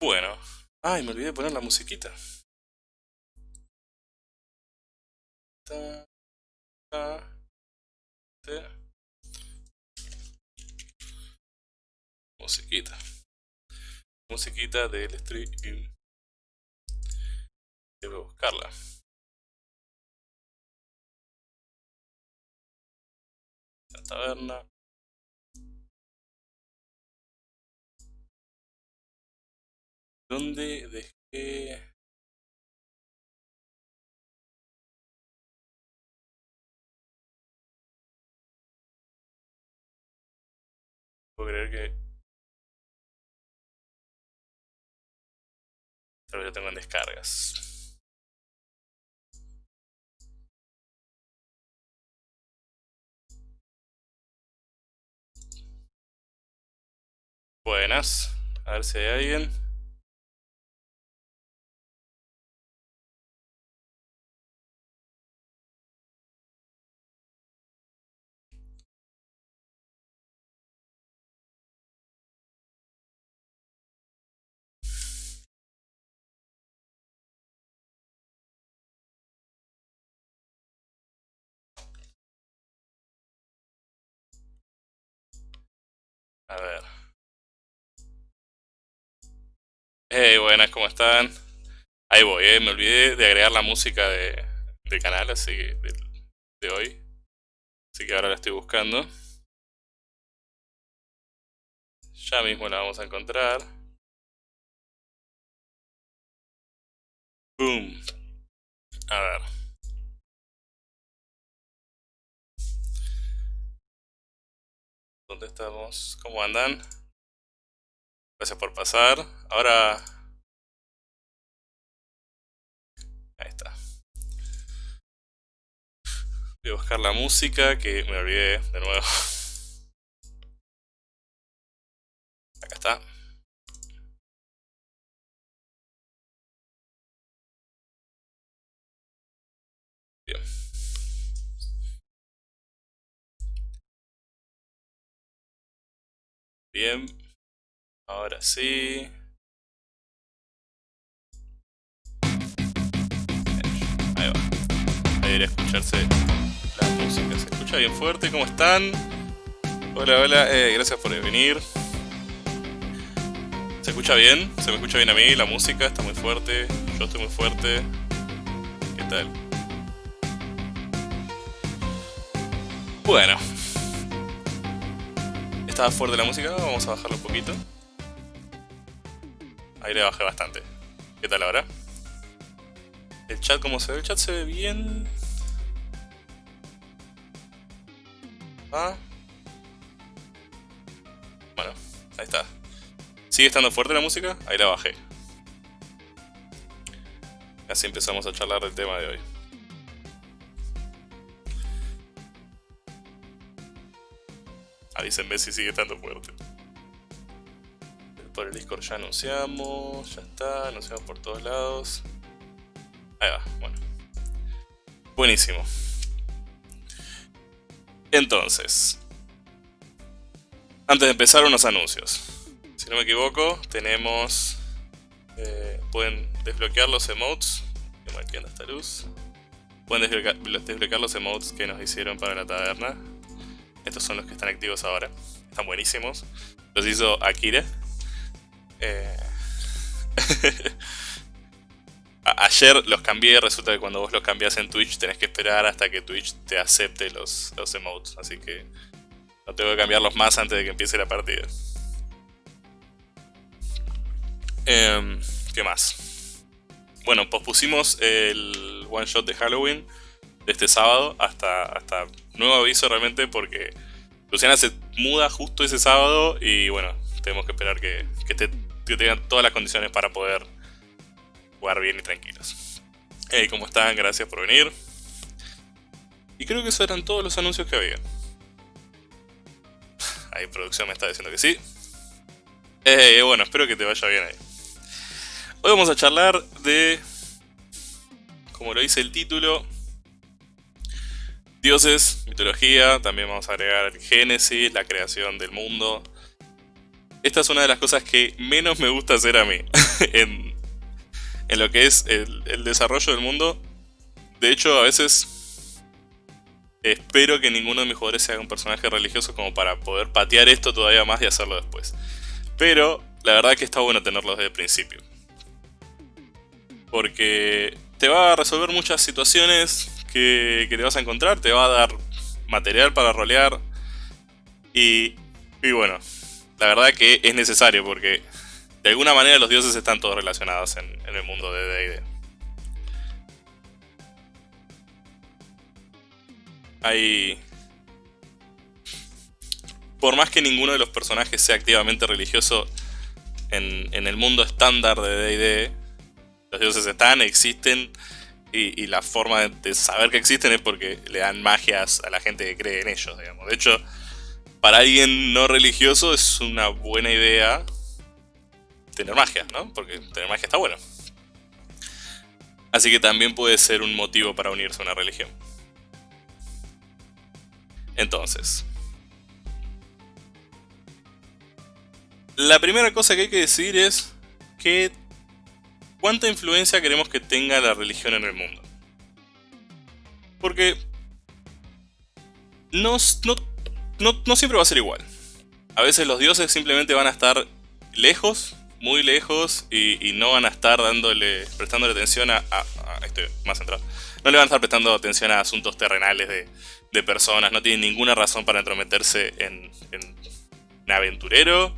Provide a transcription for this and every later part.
Bueno. Ay, me olvidé de poner la musiquita. Ta, ta, te. Musiquita. Musiquita del stream. Debo buscarla. La taberna. ¿Dónde dejé...? Puedo creer que... Tal vez lo tengo en descargas. Buenas. A ver si hay alguien. Hey, buenas, ¿cómo están? Ahí voy, eh. Me olvidé de agregar la música de, del canal, así que de, de hoy. Así que ahora la estoy buscando. Ya mismo la vamos a encontrar. Boom. A ver. ¿Dónde estamos? ¿Cómo andan? Gracias por pasar. Ahora... Ahí está. Voy a buscar la música que me olvidé de nuevo. Acá está. Bien. Bien. Ahora sí. Debería escucharse la música. ¿Se escucha bien fuerte? ¿Cómo están? Hola, hola. Eh, gracias por venir. ¿Se escucha bien? ¿Se me escucha bien a mí? La música está muy fuerte. Yo estoy muy fuerte. ¿Qué tal? Bueno estaba fuerte la música, vamos a bajarlo un poquito. Ahí le bajé bastante. ¿Qué tal ahora? El chat, ¿cómo se ve? El chat se ve bien. Ah. Bueno, ahí está. ¿Sigue estando fuerte la música? Ahí la bajé. Así empezamos a charlar del tema de hoy. Avísenme si sigue estando fuerte. Por el Discord ya anunciamos, ya está, anunciamos por todos lados. Ahí va, bueno. Buenísimo. Entonces, antes de empezar unos anuncios. Si no me equivoco, tenemos... Eh, pueden desbloquear los emotes. Que esta luz. Pueden desbloquear los emotes que nos hicieron para la taberna. Estos son los que están activos ahora. Están buenísimos. Los hizo Akira. Eh, ayer los cambié, resulta que cuando vos los cambias en Twitch tenés que esperar hasta que Twitch te acepte los, los emotes. Así que no tengo que cambiarlos más antes de que empiece la partida. Em, ¿Qué más? Bueno, pospusimos el one shot de Halloween de este sábado hasta, hasta nuevo aviso realmente porque Luciana se muda justo ese sábado y bueno, tenemos que esperar que, que, tengan todas las condiciones para poder jugar bien y tranquilos. Hey, ¿cómo están? Gracias por venir. Y creo que esos eran todos los anuncios que había. Ahí producción me está diciendo que sí. Bueno, espero que te vaya bien ahí. Hoy vamos a charlar de, como lo dice el título, Dioses, mitología, también vamos a agregar el Génesis, la creación del mundo. Esta es una de las cosas que menos me gusta hacer a mí. en, en lo que es el, desarrollo del mundo. De hecho, a veces espero que ninguno de mis jugadores sea un personaje religioso como para poder patear esto todavía más y hacerlo después. Pero la verdad que está bueno tenerlo desde el principio. Porque te va a resolver muchas situaciones que, que te vas a encontrar, te va a dar material para rolear. Y, y bueno, la verdad que es necesario porque de alguna manera los dioses están todos relacionados en, el mundo de D&D. Hay... Por más que ninguno de los personajes sea activamente religioso en, el mundo estándar de D&D, los dioses están, existen, y, la forma de, saber que existen es porque le dan magias a la gente que cree en ellos, digamos. De hecho, para alguien no religioso es una buena idea tener magia, ¿no? Porque tener magia está bueno. Así que también puede ser un motivo para unirse a una religión. Entonces... La primera cosa que hay que decir es que cuánta influencia queremos que tenga la religión en el mundo. Porque no, no, siempre va a ser igual. A veces los dioses simplemente van a estar lejos, muy lejos, y, no van a estar dándole, prestándole atención a, estoy más centrado. No le van a estar prestando atención a asuntos terrenales de, personas, no tienen ninguna razón para entrometerse en, en aventurero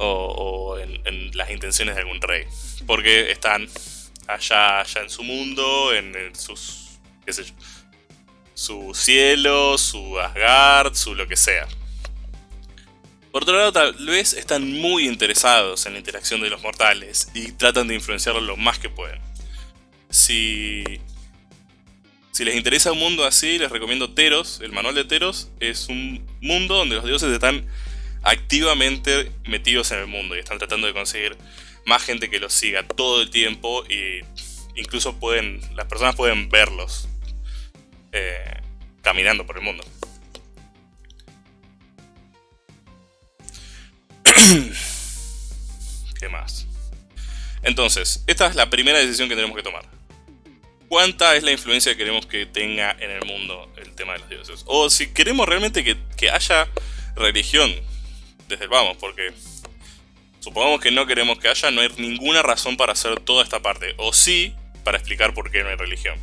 o, en, las intenciones de algún rey. Porque están allá, allá en su mundo, en, sus, su cielo, su Asgard, su lo que sea. Por otro lado, tal vez están muy interesados en la interacción de los mortales y tratan de influenciarlo lo más que pueden. Si, si les interesa un mundo así, les recomiendo Teros, el manual de Teros. Es un mundo donde los dioses están activamente metidos en el mundo y están tratando de conseguir más gente que los siga todo el tiempo y incluso pueden las personas pueden verlos eh, caminando por el mundo. ¿Qué más? Entonces, esta es la primera decisión que tenemos que tomar. ¿Cuánta es la influencia que queremos que tenga en el mundo el tema de los dioses? O si queremos realmente que, que haya religión desde el vamos, porque supongamos que no queremos que haya, no hay ninguna razón para hacer toda esta parte. O sí, para explicar por qué no hay religión.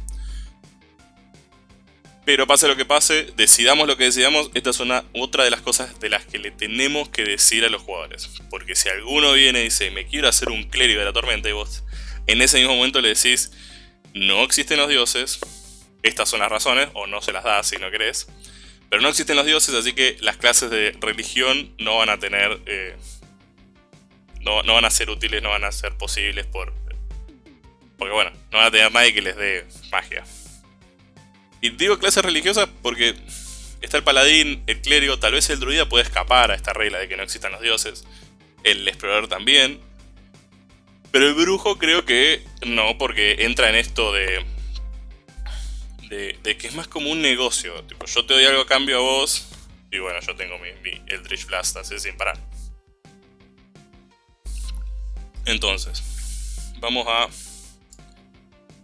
Pero pase lo que pase, decidamos lo que decidamos, esta es una, otra de las cosas de las que le tenemos que decir a los jugadores. Porque si alguno viene y dice, me quiero hacer un clérigo de la tormenta, y vos en ese mismo momento le decís, no existen los dioses, estas son las razones, o no se las das si no querés. Pero no existen los dioses, así que las clases de religión no van a tener... Eh, no, van a ser útiles, no van a ser posibles por... Porque bueno, no van a tener nadie que les dé magia. Y digo clases religiosas porque está el paladín, el clérigo, tal vez el druida puede escapar a esta regla de que no existan los dioses. El explorador también. Pero el brujo creo que no, porque entra en esto de de, que es más como un negocio. Tipo, yo te doy algo a cambio a vos. Y bueno, yo tengo mi, mi Eldritch Blast así sin parar. Entonces, vamos a...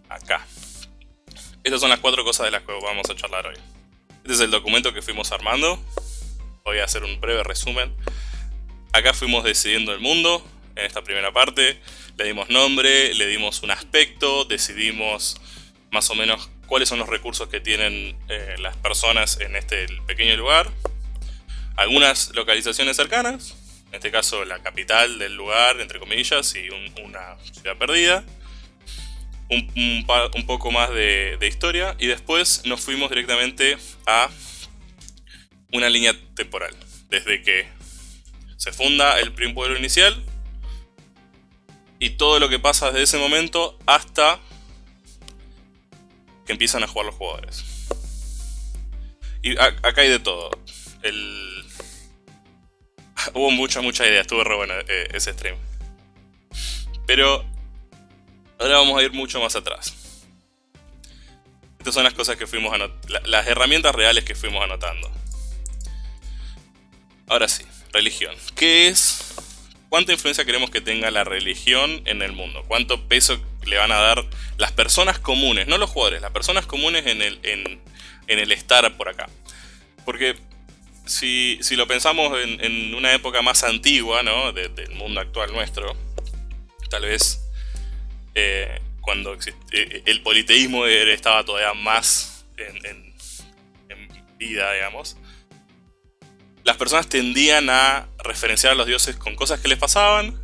Acá. Estas son las cuatro cosas de las que vamos a charlar hoy. Este es el documento que fuimos armando. Voy a hacer un breve resumen. Acá fuimos decidiendo el mundo, en esta primera parte. Le dimos nombre, le dimos un aspecto, decidimos más o menos cuáles son los recursos que tienen eh, las personas en este pequeño lugar, algunas localizaciones cercanas, en este caso la capital del lugar, entre comillas, y una ciudad perdida, un, poco más de, historia, y después nos fuimos directamente a una línea temporal, desde que se funda el primer pueblo inicial, y todo lo que pasa desde ese momento hasta que empiezan a jugar los jugadores. Y acá hay de todo. El... Hubo mucha, mucha idea, estuvo re bueno eh, ese stream. Pero ahora vamos a ir mucho más atrás. Estas son las cosas que fuimos anotando, las herramientas reales que fuimos anotando. Ahora sí, religión. ¿Qué es? cuánta influencia queremos que tenga la religión en el mundo, cuánto peso le van a dar las personas comunes, no los jugadores, las personas comunes en el, en, el estar por acá. Porque si, lo pensamos en, una época más antigua, ¿no? del mundo actual nuestro, tal vez eh, cuando eh, el politeísmo estaba todavía más en, vida, digamos, las personas tendían a referenciar a los dioses con cosas que les pasaban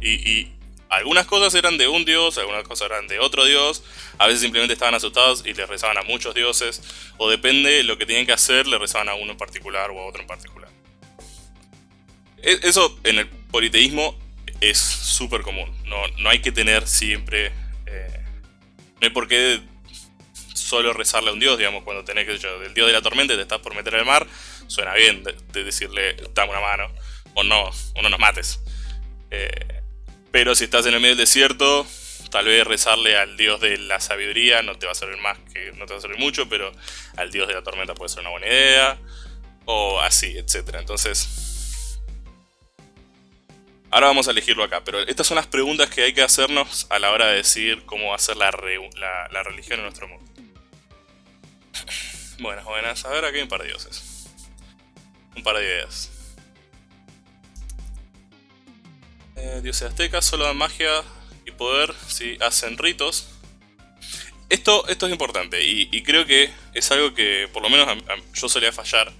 y, algunas cosas eran de un dios, algunas cosas eran de otro dios, a veces simplemente estaban asustados y les rezaban a muchos dioses, o depende de lo que tenían que hacer, le rezaban a uno en particular o a otro en particular. E, eso en el politeísmo es súper común, no, no, hay que tener siempre... Eh, no hay por qué solo rezarle a un dios, digamos, cuando tenés que yo, del dios de la tormenta te estás por meter al mar, suena bien de, decirle, dame una mano, o no, o no nos mates. Eh, pero si estás en el medio del desierto, tal vez rezarle al dios de la sabiduría no te va a servir más que, no te va a servir mucho, pero al dios de la tormenta puede ser una buena idea, o así, etc. Entonces, ahora vamos a elegirlo acá, pero estas son las preguntas que hay que hacernos a la hora de decidir cómo va a ser la, la religión en nuestro mundo. Buenas, buenas. A ver, aquí hay un par de dioses un par de ideas. Eh, dioses aztecas solo dan magia y poder si hacen ritos. Esto, esto es importante y, creo que es algo que por lo menos yo solía fallar.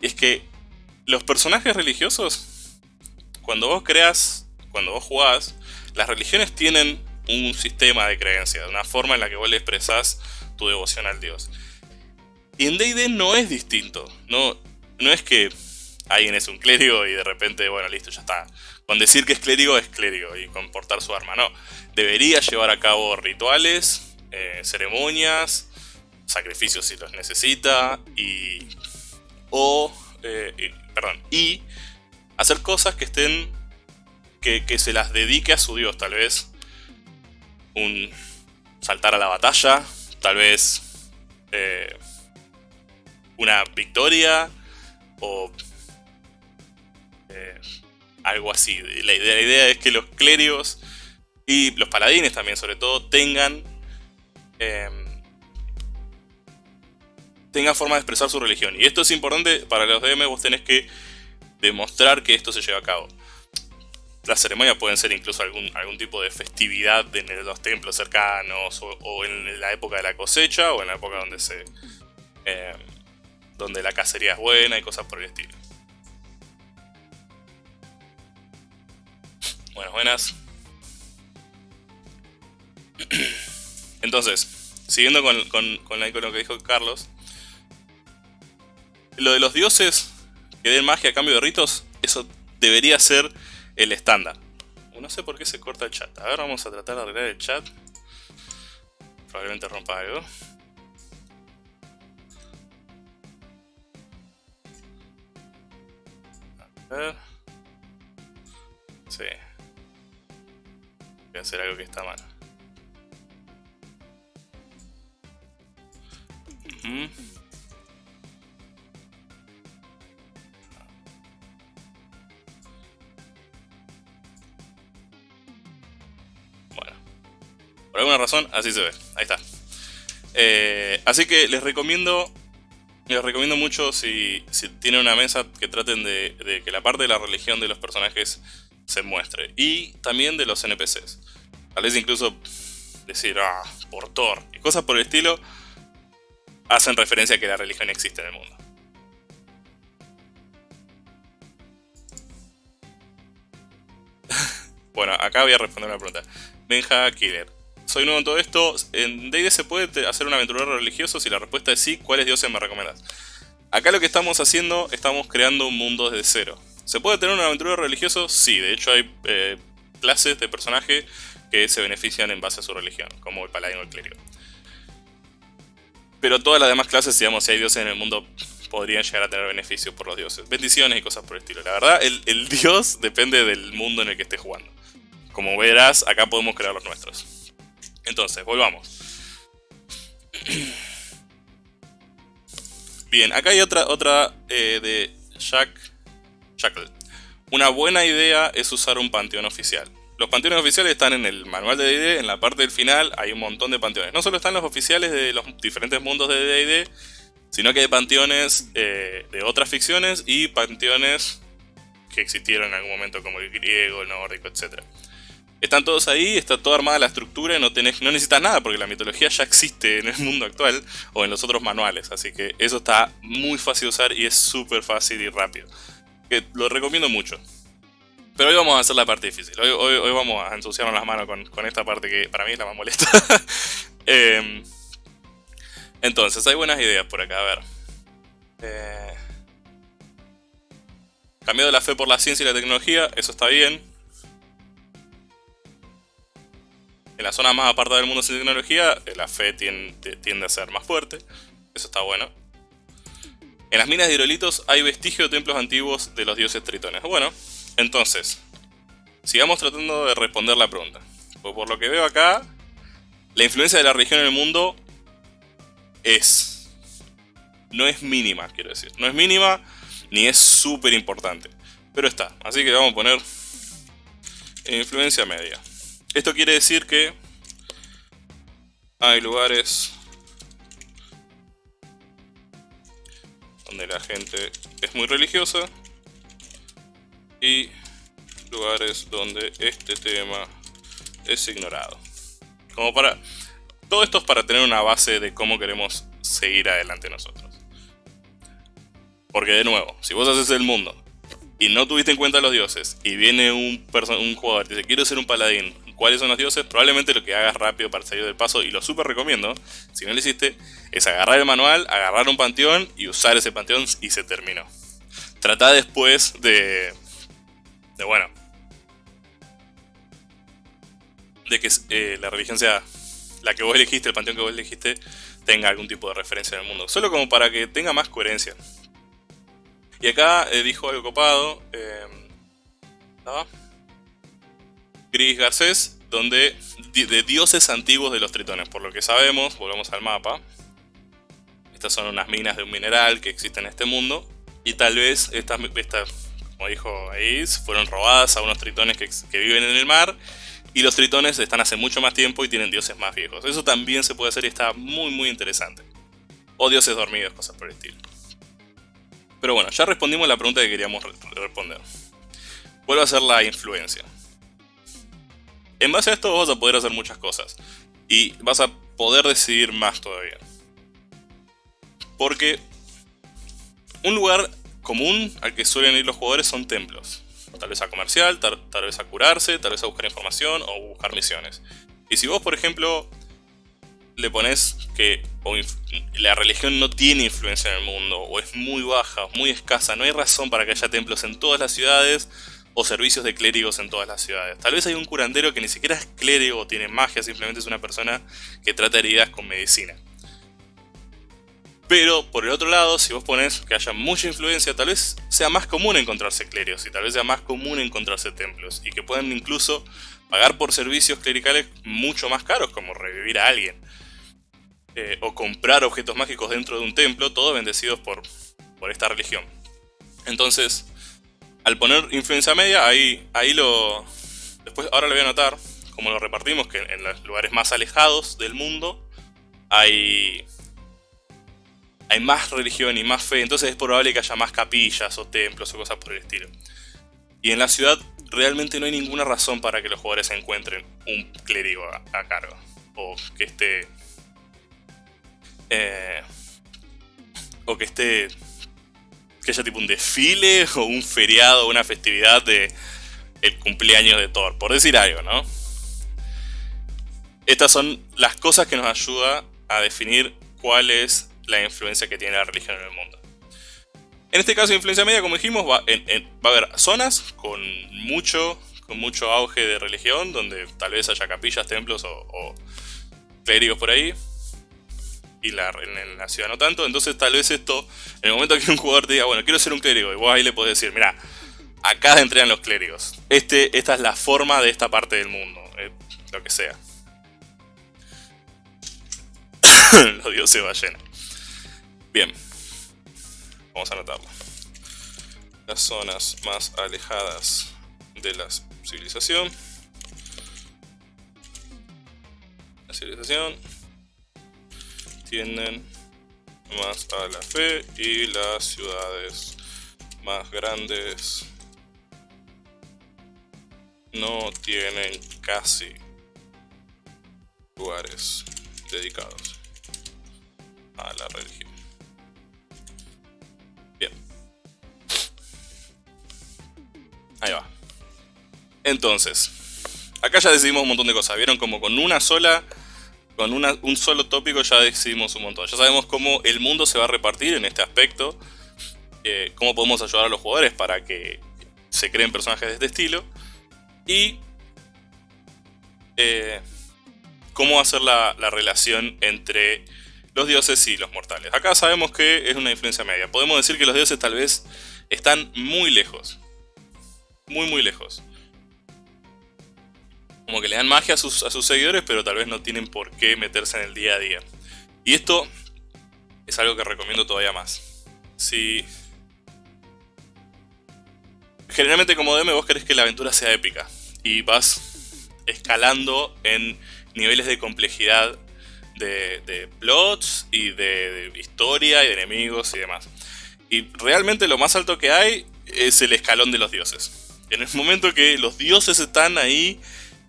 Y es que los personajes religiosos, cuando vos creas, cuando vos jugás, las religiones tienen un sistema de creencias, una forma en la que vos le expresás tu devoción al dios. Y en D&D no es distinto. No, no es que alguien es un clérigo y de repente, bueno, listo, ya está. Con decir que es clérigo, es clérigo y con portar su arma, no. Debería llevar a cabo rituales, eh, ceremonias, sacrificios si los necesita y... o... Eh, perdón, y hacer cosas que estén... Que, que se las dedique a su dios, tal vez un saltar a la batalla, tal vez eh, una victoria, o eh, algo así. La idea, es que los clérigos y los paladines también sobre todo tengan em, tengan forma de expresar su religión. Y esto es importante para los DM, vos tenés que demostrar que esto se lleva a cabo. Las ceremonias pueden ser incluso algún, algún tipo de festividad en los templos cercanos, o, en la época de la cosecha, o en la época donde se... Em, donde la cacería es buena y cosas por el estilo. Buenas, buenas. Entonces, siguiendo con, con, lo que dijo Carlos, lo de los dioses que den magia a cambio de ritos, eso debería ser el estándar. No sé por qué se corta el chat. A ver, vamos a tratar de arreglar el chat. Probablemente rompa algo. ver. Sí. Voy a hacer algo que está mal. Bueno. Alguna razón, así se ve. Ahí está. Eh, así que les recomiendo les recomiendo mucho si, tienen una mesa que traten de, que la parte de la religión de los personajes se muestre. Y también de los NPCs. Tal vez incluso decir, ah, por Thor. Y cosas por el estilo hacen referencia a que la religión existe en el mundo. bueno, acá voy a responder una pregunta. Benja Killer soy nuevo en todo esto. ¿En D&D se puede hacer un aventurero religioso? Si la respuesta es sí, ¿cuáles dioses me recomiendas? Acá lo que estamos haciendo, estamos creando un mundo desde cero. ¿Se puede tener un aventurero religioso? Sí, de hecho hay eh, clases de personaje que se benefician en base a su religión, como el paladino o el clérigo. Pero todas las demás clases, digamos, si hay dioses en el mundo, podrían llegar a tener beneficios por los dioses. Bendiciones y cosas por el estilo. La verdad, el, el dios depende del mundo en el que estés jugando. Como verás, acá podemos crear los nuestros. Entonces, volvamos. Bien, acá hay otra, otra eh, de Jack Shackle. una buena idea es usar un panteón oficial. Los panteones oficiales están en el manual de D&D, en la parte del final hay un montón de panteones. No solo están los oficiales de los diferentes mundos de D&D, sino que hay panteones eh, de otras ficciones y panteones que existieron en algún momento como el griego, el nórdico, etc. Están todos ahí, está toda armada la estructura y no, tenés, no necesitas nada porque la mitología ya existe en el mundo actual o en los otros manuales. Así que eso está muy fácil de usar y es súper fácil y rápido lo recomiendo mucho. Pero hoy vamos a hacer la parte difícil. Hoy, hoy, vamos a ensuciarnos las manos con, esta parte que para mí es la más molesta. Em, entonces, hay buenas ideas por acá. A ver. Eh, cambiado la fe por la ciencia y la tecnología. Eso está bien. En la zona más apartada del mundo sin tecnología, eh, la fe tiende, a ser más fuerte. Eso está bueno. En las minas de hidrolitos hay vestigios de templos antiguos de los dioses tritones. Bueno, entonces, sigamos tratando de responder la pregunta. Pues por lo que veo acá, la influencia de la religión en el mundo es... No es mínima, quiero decir. No es mínima ni es súper importante. Pero está. Así que vamos a poner influencia media. Esto quiere decir que hay lugares donde la gente es muy religiosa y lugares donde este tema es ignorado. Como para... Todo esto es para tener una base de cómo queremos seguir adelante nosotros. Porque de nuevo, si vos haces el mundo y no tuviste en cuenta los dioses y viene un, un jugador y dice quiero ser un paladín, cuáles son los dioses, probablemente lo que hagas rápido para salir del paso, y lo súper recomiendo, si no lo hiciste, es agarrar el manual, agarrar un panteón y usar ese panteón y se terminó. Trata después de... de bueno... De que eh, la religión sea la que vos elegiste, el panteón que vos elegiste, tenga algún tipo de referencia en el mundo. Solo como para que tenga más coherencia. Y acá eh, dijo algo copado. Eh, Gris Garcés, donde de dioses antiguos de los tritones. Por lo que sabemos, volvemos al mapa. Estas son unas minas de un mineral que existe en este mundo. Y tal vez estas, como dijo Ais, fueron robadas a unos tritones que, que viven en el mar. Y los tritones están hace mucho más tiempo y tienen dioses más viejos. Eso también se puede hacer y está muy muy interesante. O dioses dormidos, cosas por el estilo. Pero bueno, ya respondimos la pregunta que queríamos responder. Vuelvo a hacer la influencia. En base a esto vas a poder hacer muchas cosas. Y vas a poder decidir más todavía. Porque un lugar común al que suelen ir los jugadores son templos. Tal vez a comercial, tal, vez a curarse, tal vez a buscar información o buscar misiones. Y si vos, por ejemplo, le pones que la religión no tiene influencia en el mundo, o es muy baja, muy escasa, no hay razón para que haya templos en todas las ciudades, o servicios de clérigos en todas las ciudades. Tal vez hay un curandero que ni siquiera es clérigo o tiene magia, simplemente es una persona que trata heridas con medicina. Pero por el otro lado, si vos pones que haya mucha influencia, tal vez sea más común encontrarse clérigos y tal vez sea más común encontrarse templos y que puedan incluso pagar por servicios clericales mucho más caros como revivir a alguien. Eh, o comprar objetos mágicos dentro de un templo, todos bendecidos por, por esta religión. Entonces, al poner influencia media, ahí, ahí lo... Después, ahora lo voy a anotar, como lo repartimos, que en los lugares más alejados del mundo hay, hay más religión y más fe, entonces es probable que haya más capillas o templos o cosas por el estilo. Y en la ciudad realmente no hay ninguna razón para que los jugadores encuentren un clérigo a, cargo. O que esté... Eh, o que esté que haya tipo un desfile o un feriado o una festividad de el cumpleaños de Thor, por decir algo, ¿no? Estas son las cosas que nos ayudan a definir cuál es la influencia que tiene la religión en el mundo. En este caso de influencia media, como dijimos, va, a haber zonas con mucho, con mucho auge de religión, donde tal vez haya capillas, templos o, o clérigos por ahí y la, en la ciudad no tanto. Entonces tal vez esto, en el momento que un jugador te diga, bueno, quiero ser un clérigo, y vos ahí le podés decir, mira, acá entrenan los clérigos. Este, esta es la forma de esta parte del mundo, eh, lo que sea. los dioses ballena. Bien, vamos a anotarlo. las zonas más alejadas de la civilización. La civilización tienden más a la fe y las ciudades más grandes no tienen casi lugares dedicados a la religión. Bien. Ahí va. Entonces, acá ya decidimos un montón de cosas. Vieron como con una sola, con un solo tópico ya decidimos un montón. Ya sabemos cómo el mundo se va a repartir en este aspecto. Eh, cómo podemos ayudar a los jugadores para que se creen personajes de este estilo. Y eh, cómo hacer la, la relación entre los dioses y los mortales. Acá sabemos que es una influencia media. Podemos decir que los dioses tal vez están muy lejos. Muy muy lejos. Como que le dan magia a sus, a sus seguidores, pero tal vez no tienen por qué meterse en el día a día. Y esto es algo que recomiendo todavía más. Si... Generalmente como DM vos querés que la aventura sea épica. Y vas escalando en niveles de complejidad de, plots y de, historia y de enemigos y demás. Y realmente lo más alto que hay es el escalón de los dioses. En el momento que los dioses están ahí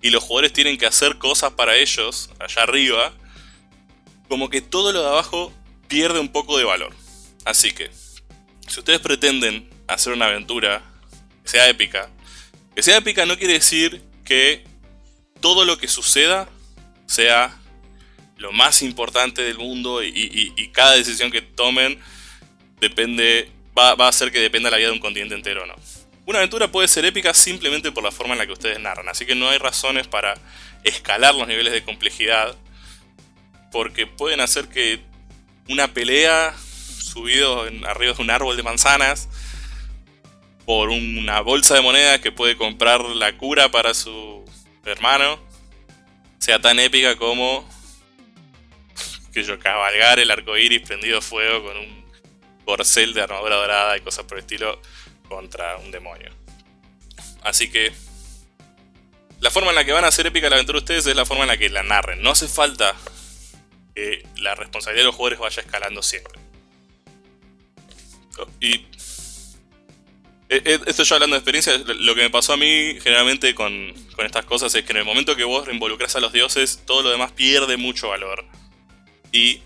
y los jugadores tienen que hacer cosas para ellos, allá arriba, como que todo lo de abajo pierde un poco de valor. Así que, si ustedes pretenden hacer una aventura que sea épica, que sea épica no quiere decir que todo lo que suceda sea lo más importante del mundo y, cada decisión que tomen depende va, a hacer que dependa la vida de un continente entero o no. Una aventura puede ser épica simplemente por la forma en la que ustedes narran, así que no hay razones para escalar los niveles de complejidad porque pueden hacer que una pelea subido en, arriba de un árbol de manzanas por una bolsa de monedas que puede comprar la cura para su hermano sea tan épica como que yo, cabalgar el arco iris prendido fuego con un corcel de armadura dorada y cosas por el estilo contra un demonio. Así que la forma en la que van a hacer épica la aventura ustedes es la forma en la que la narren. No hace falta que la responsabilidad de los jugadores vaya escalando siempre. Y e, e, esto yo hablando de experiencia, lo que me pasó a mí generalmente con, con estas cosas es que en el momento que vos involucras a los dioses, todo lo demás pierde mucho valor. Y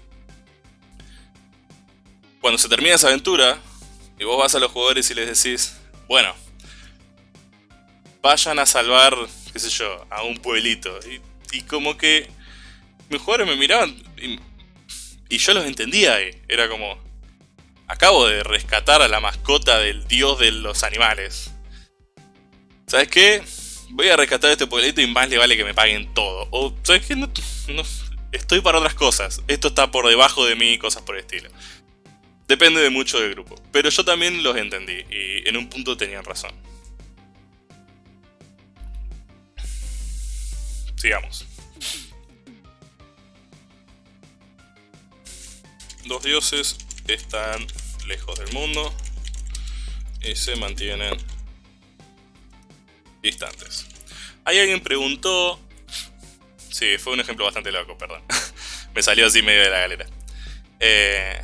cuando se termina esa aventura, y vos vas a los jugadores y les decís, bueno, vayan a salvar, qué sé yo, a un pueblito. Y, como que mis jugadores me miraban y, yo los entendía. Era como, acabo de rescatar a la mascota del dios de los animales. ¿Sabes qué? Voy a rescatar este pueblito y más le vale que me paguen todo. O, ¿sabes qué? no, estoy para otras cosas. Esto está por debajo de mí, cosas por el estilo. Depende de mucho del grupo. Pero yo también los entendí y en un punto tenían razón. Sigamos. Los dioses están lejos del mundo y se mantienen distantes. Hay alguien preguntó Sí, fue un ejemplo bastante loco, perdón. Me salió así medio de la galera. Eh,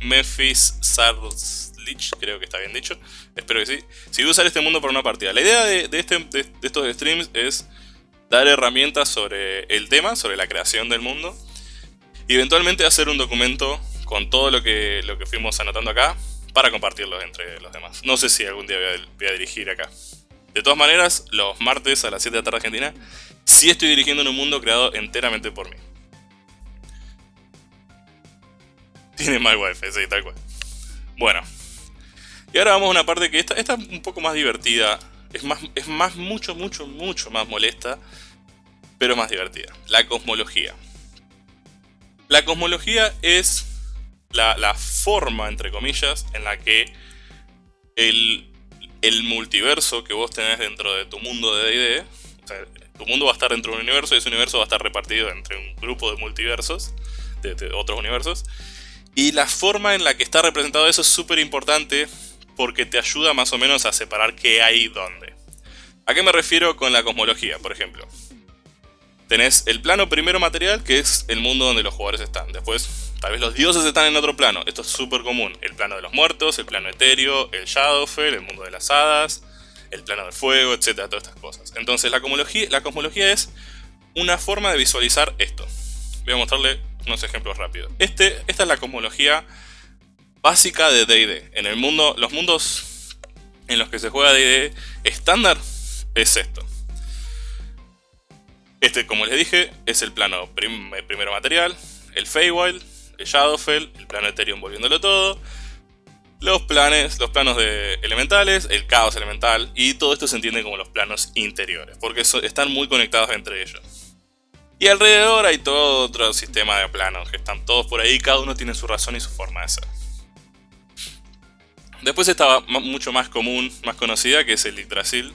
Memphis Sarslich, creo que está bien dicho. Espero que sí. Si voy a usar este mundo para una partida. La idea de, este, de, estos streams es dar herramientas sobre el tema, sobre la creación del mundo. Y eventualmente hacer un documento con todo lo que, lo que fuimos anotando acá para compartirlo entre los demás. No sé si algún día voy a dirigir acá. De todas maneras, los martes a las 7 de la tarde Argentina, sí estoy dirigiendo en un mundo creado enteramente por mí. Tiene mal wifi, sí, tal cual. Bueno. Y ahora vamos a una parte que esta, esta es un poco más divertida. Es más, es más, mucho, mucho, mucho más molesta. Pero más divertida. La cosmología. La cosmología es la, la forma, entre comillas, en la que el el multiverso que vos tenés dentro de tu mundo de D&D, o sea, tu mundo va a estar dentro de un universo y ese universo va a estar repartido entre un grupo de multiversos, de, otros universos, y la forma en la que está representado eso es súper importante porque te ayuda más o menos a separar qué hay dónde. ¿A qué me refiero con la cosmología, por ejemplo? Tenés el plano primero material, que es el mundo donde los jugadores están. Después, tal vez los dioses están en otro plano. Esto es súper común. El plano de los muertos, el plano etéreo, el Shadowfell, el mundo de las hadas, el plano del fuego, etcétera, todas estas cosas. Entonces la cosmología, la cosmología es una forma de visualizar esto. Voy a mostrarle unos ejemplos rápidos. Este, esta es la cosmología básica de D&D. En el mundo, los mundos en los que se juega D&D estándar es esto. Este, como les dije, es el plano primero material, el Feywild, el Shadowfell, el plano Ethereum volviéndolo todo, los planes, los planos de elementales, el caos elemental, y todo esto se entiende como los planos interiores, porque están muy conectados entre ellos. Y alrededor hay todo otro sistema de planos, que están todos por ahí, cada uno tiene su razón y su forma de ser. Después estaba mucho más común, más conocida, que es el Yggdrasil,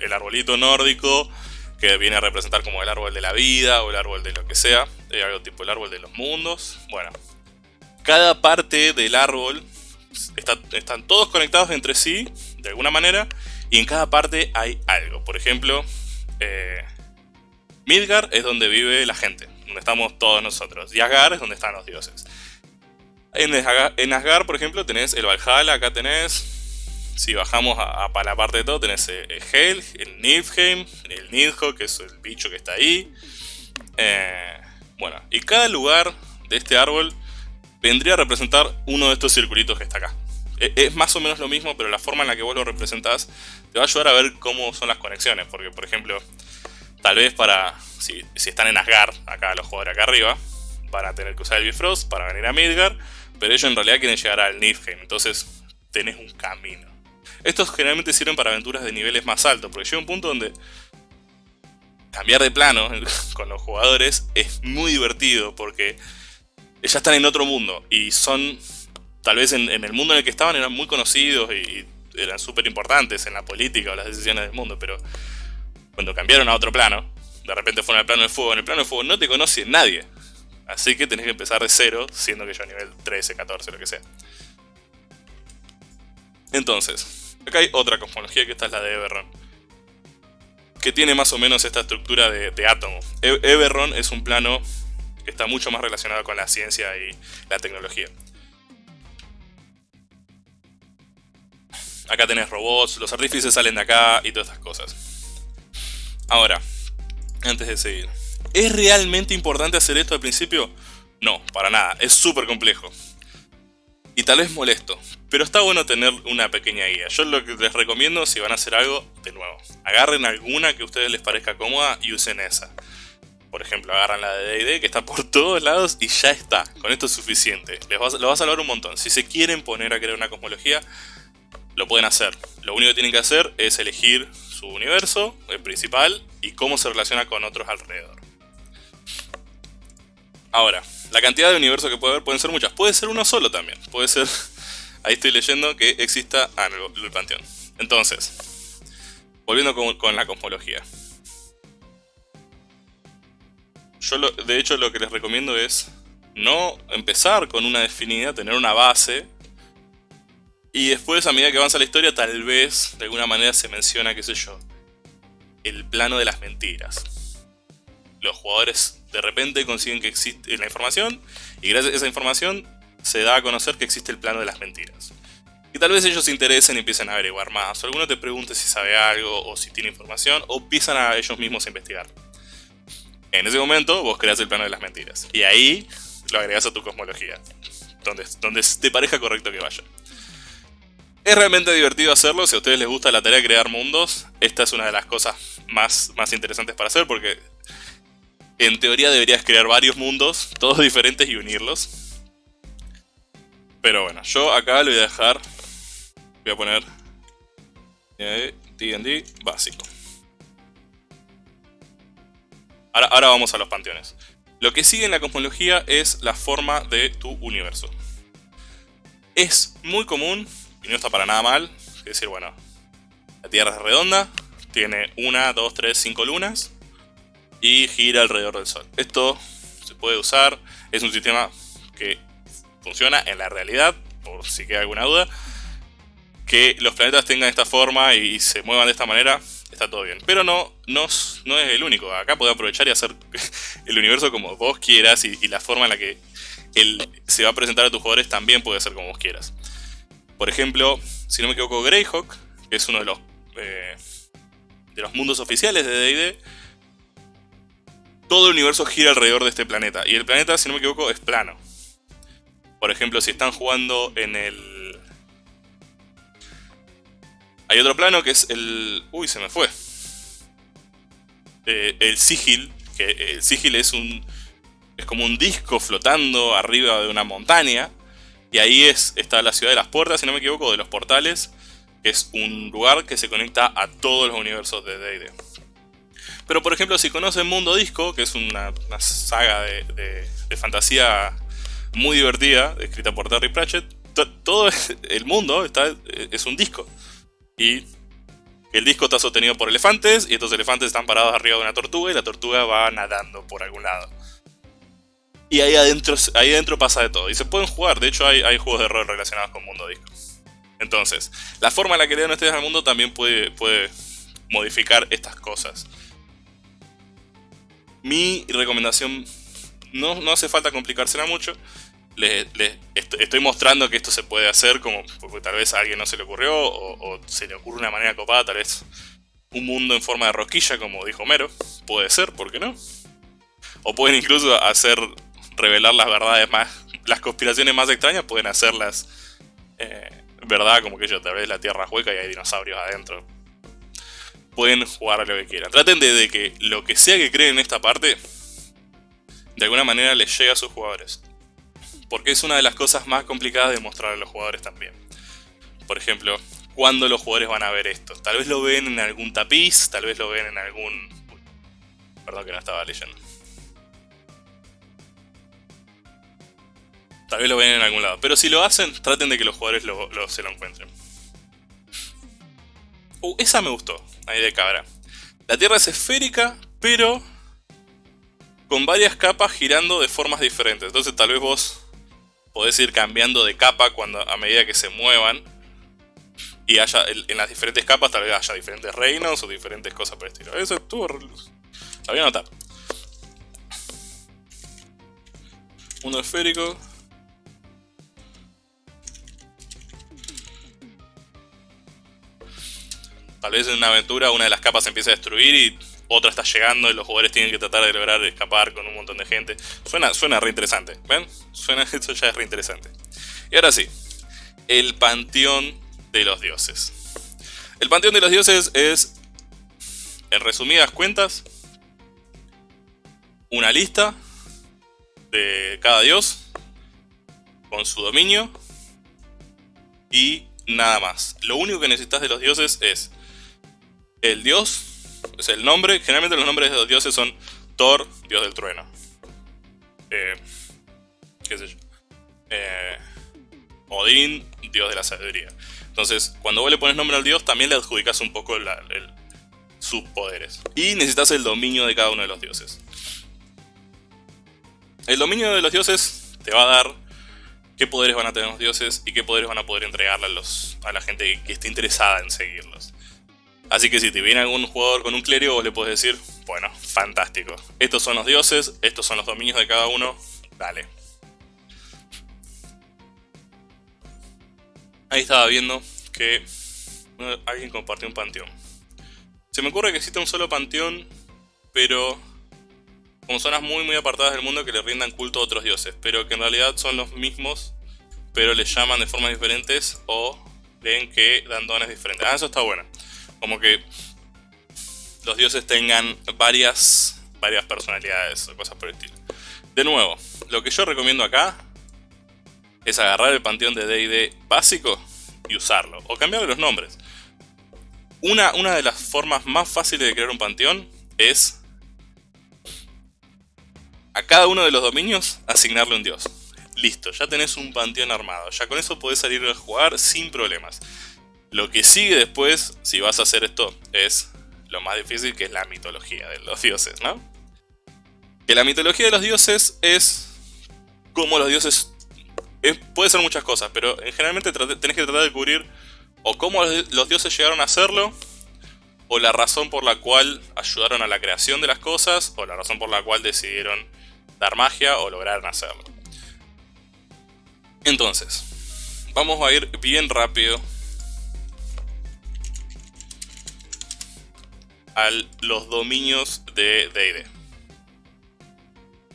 el arbolito nórdico, que viene a representar como el árbol de la vida o el árbol de lo que sea, algo tipo el árbol de los mundos. Bueno, cada parte del árbol están todos conectados entre sí, de alguna manera, y en cada parte hay algo. Por ejemplo, eh, Midgar es donde vive la gente, donde estamos todos nosotros. Y Asgard es donde están los dioses. En Asgard, por ejemplo, tenés el Valhalla, acá tenés... Si bajamos a, la parte de todo, tenés el Hel, el Niflheim, el Nidhogg, que es el bicho que está ahí. Eh, bueno, y cada lugar de este árbol vendría a representar uno de estos circulitos que está acá. E, es más o menos lo mismo, pero la forma en la que vos lo representás te va a ayudar a ver cómo son las conexiones. Porque, por ejemplo, tal vez para... Si, están en Asgard, acá los jugadores acá arriba, van a tener que usar el Bifrost para venir a Midgard, pero ellos en realidad quieren llegar al Niflheim, entonces tenés un camino. Estos generalmente sirven para aventuras de niveles más altos, porque llega un punto donde cambiar de plano con los jugadores es muy divertido, porque ya están en otro mundo y son, tal vez en, el mundo en el que estaban eran muy conocidos y, eran súper importantes en la política o las decisiones del mundo, pero cuando cambiaron a otro plano, de repente fueron al plano del fuego, en el plano del fuego no te conoce nadie, así que tenés que empezar de cero, siendo que yo a nivel 13, 14, lo que sea. Entonces, acá hay otra cosmología que esta es la de Eberron que tiene más o menos esta estructura de, de átomo. E, Eberron es un plano que está mucho más relacionado con la ciencia y la tecnología. Acá tenés robots, los artífices salen de acá y todas estas cosas. Ahora, antes de seguir. ¿Es realmente importante hacer esto al principio? No, para nada. Es súper complejo. Y tal vez molesto. Pero está bueno tener una pequeña guía. Yo lo que les recomiendo si van a hacer algo, de nuevo, agarren alguna que a ustedes les parezca cómoda y usen esa. Por ejemplo, agarran la de D&D que está por todos lados y ya está. Con esto es suficiente. Les va, va a salvar un montón. Si se quieren poner a crear una cosmología, lo pueden hacer. Lo único que tienen que hacer es elegir su universo, el principal, y cómo se relaciona con otros alrededor. Ahora, la cantidad de universos que puede haber pueden ser muchas. Puede ser uno solo también. Puede ser... Ahí estoy leyendo que exista... Ah, el, panteón. Entonces, volviendo con la cosmología. Yo de hecho lo que les recomiendo es no empezar con una definida, tener una base. Y después a medida que avanza la historia tal vez de alguna manera se menciona, qué sé yo, el plano de las mentiras. Los jugadores de repente consiguen que existe la información y gracias a esa información se da a conocer que existe el plano de las mentiras. Y tal vez ellos se interesen y empiecen a averiguar más, o alguno te pregunte si sabe algo o si tiene información, o empiezan a ellos mismos a investigar. En ese momento vos creas el plano de las mentiras. Y ahí lo agregas a tu cosmología. Donde, donde te parezca correcto que vaya. Es realmente divertido hacerlo, si a ustedes les gusta la tarea de crear mundos, esta es una de las cosas más, más interesantes para hacer porque en teoría deberías crear varios mundos, todos diferentes y unirlos. Pero bueno, yo acá lo voy a dejar, voy a poner D&D básico. Ahora, vamos a los panteones. Lo que sigue en la cosmología es la forma de tu universo. Es muy común, y no está para nada mal, es decir, bueno, la Tierra es redonda, tiene una, dos, tres, cinco lunas, y gira alrededor del Sol. Esto se puede usar, es un sistema que funciona en la realidad, por si queda alguna duda, que los planetas tengan esta forma y se muevan de esta manera, está todo bien. Pero no, no, no es el único. Acá podés aprovechar y hacer el universo como vos quieras y, la forma en la que él se va a presentar a tus jugadores también puede ser como vos quieras. Por ejemplo, si no me equivoco, Greyhawk, que es uno de los, eh, de los mundos oficiales de D&D, todo el universo gira alrededor de este planeta. Y el planeta, si no me equivoco, es plano. Por ejemplo, si están jugando en el... Hay otro plano que es el... Uy, se me fue. Eh, el Sigil, que el Sigil es un... Es como un disco flotando arriba de una montaña. Y ahí es, está la ciudad de las puertas, si no me equivoco, de los portales. Que es un lugar que se conecta a todos los universos de D&D. Pero por ejemplo, si conocen Mundo Disco, que es una, saga de, fantasía muy divertida, escrita por Terry Pratchett, todo el mundo está, es un disco. Y el disco está sostenido por elefantes, y estos elefantes están parados arriba de una tortuga, y la tortuga va nadando por algún lado. Y ahí adentro, ahí adentro pasa de todo. Y se pueden jugar, de hecho hay, juegos de rol relacionados con Mundo Disco. Entonces, la forma en la que le dan ustedes al mundo también puede, puede modificar estas cosas. Mi recomendación, no, no hace falta complicársela mucho, les, estoy mostrando que esto se puede hacer como porque tal vez a alguien no se le ocurrió o, se le ocurre una manera copada, tal vez un mundo en forma de rosquilla como dijo Mero, puede ser, ¿por qué no? O pueden incluso hacer, revelar las verdades más, las conspiraciones más extrañas pueden hacerlas eh, verdad, como que yo tal vez la tierra hueca y hay dinosaurios adentro, pueden jugar a lo que quieran. Traten de, que lo que sea que creen en esta parte, de alguna manera les llegue a sus jugadores. Porque es una de las cosas más complicadas de mostrar a los jugadores también. Por ejemplo, ¿cuándo los jugadores van a ver esto? Tal vez lo ven en algún tapiz, tal vez lo ven en algún... Perdón que no estaba leyendo. Tal vez lo ven en algún lado. Pero si lo hacen, traten de que los jugadores se lo encuentren. Uh, esa me gustó, ahí de cabra. La Tierra es esférica, pero con varias capas girando de formas diferentes. Entonces tal vez vos podés ir cambiando de capa cuando a medida que se muevan. Y haya en las diferentes capas tal vez haya diferentes reinos o diferentes cosas por el estilo. Eso estuvo... La voy a anotar. Mundo esférico. Tal vez en una aventura una de las capas se empieza a destruir y otra está llegando y los jugadores tienen que tratar de lograr escapar con un montón de gente. Suena, suena re interesante, ¿ven? Suena, esto ya es re interesante. Y ahora sí, el panteón de los dioses. El panteón de los dioses es, en resumidas cuentas, una lista de cada dios con su dominio y nada más. Lo único que necesitas de los dioses es el dios, es el nombre, generalmente los nombres de los dioses son Thor, dios del trueno. Eh, ¿Qué sé yo? Eh, Odín, dios de la sabiduría. Entonces, cuando vos le pones nombre al dios, también le adjudicas un poco sus poderes. Y necesitas el dominio de cada uno de los dioses. El dominio de los dioses te va a dar qué poderes van a tener los dioses y qué poderes van a poder entregarle a, los, a la gente que esté interesada en seguirlos. Así que si te viene algún jugador con un clérigo, vos le puedes decir, bueno, fantástico. Estos son los dioses, estos son los dominios de cada uno, dale. Ahí estaba viendo que alguien compartió un panteón. Se me ocurre que existe un solo panteón, pero con zonas muy muy apartadas del mundo que le rindan culto a otros dioses, pero que en realidad son los mismos, pero les llaman de formas diferentes o ven que dan dones diferentes. Ah, eso está bueno como que los dioses tengan varias, varias personalidades o cosas por el estilo. De nuevo, lo que yo recomiendo acá es agarrar el panteón de D&D básico y usarlo, o cambiarle los nombres. Una, una de las formas más fáciles de crear un panteón es a cada uno de los dominios asignarle un dios. Listo, ya tenés un panteón armado, ya con eso podés salir a jugar sin problemas. Lo que sigue después, si vas a hacer esto, es lo más difícil, que es la mitología de los dioses, ¿no? Que la mitología de los dioses es como los dioses... puede ser muchas cosas, pero generalmente tenés que tratar de cubrir o cómo los dioses llegaron a hacerlo, o la razón por la cual ayudaron a la creación de las cosas, o la razón por la cual decidieron dar magia o lograron hacerlo. Entonces, vamos a ir bien rápido a los dominios de D&D.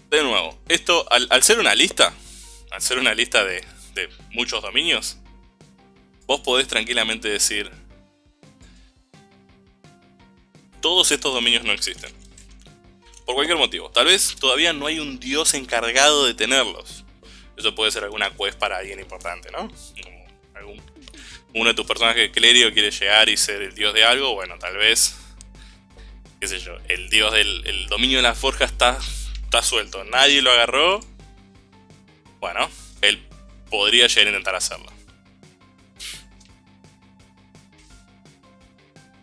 De nuevo, esto al, ser una lista, al ser una lista de, de muchos dominios, vos podés tranquilamente decir todos estos dominios no existen. Por cualquier motivo. Tal vez todavía no hay un dios encargado de tenerlos. Eso puede ser alguna quest para alguien importante, ¿no? Como uno de tus personajes clérigo quiere llegar y ser el dios de algo, bueno, tal vez, qué sé yo, el dios del dominio de la forja está, está suelto, nadie lo agarró, bueno, él podría llegar a intentar hacerlo.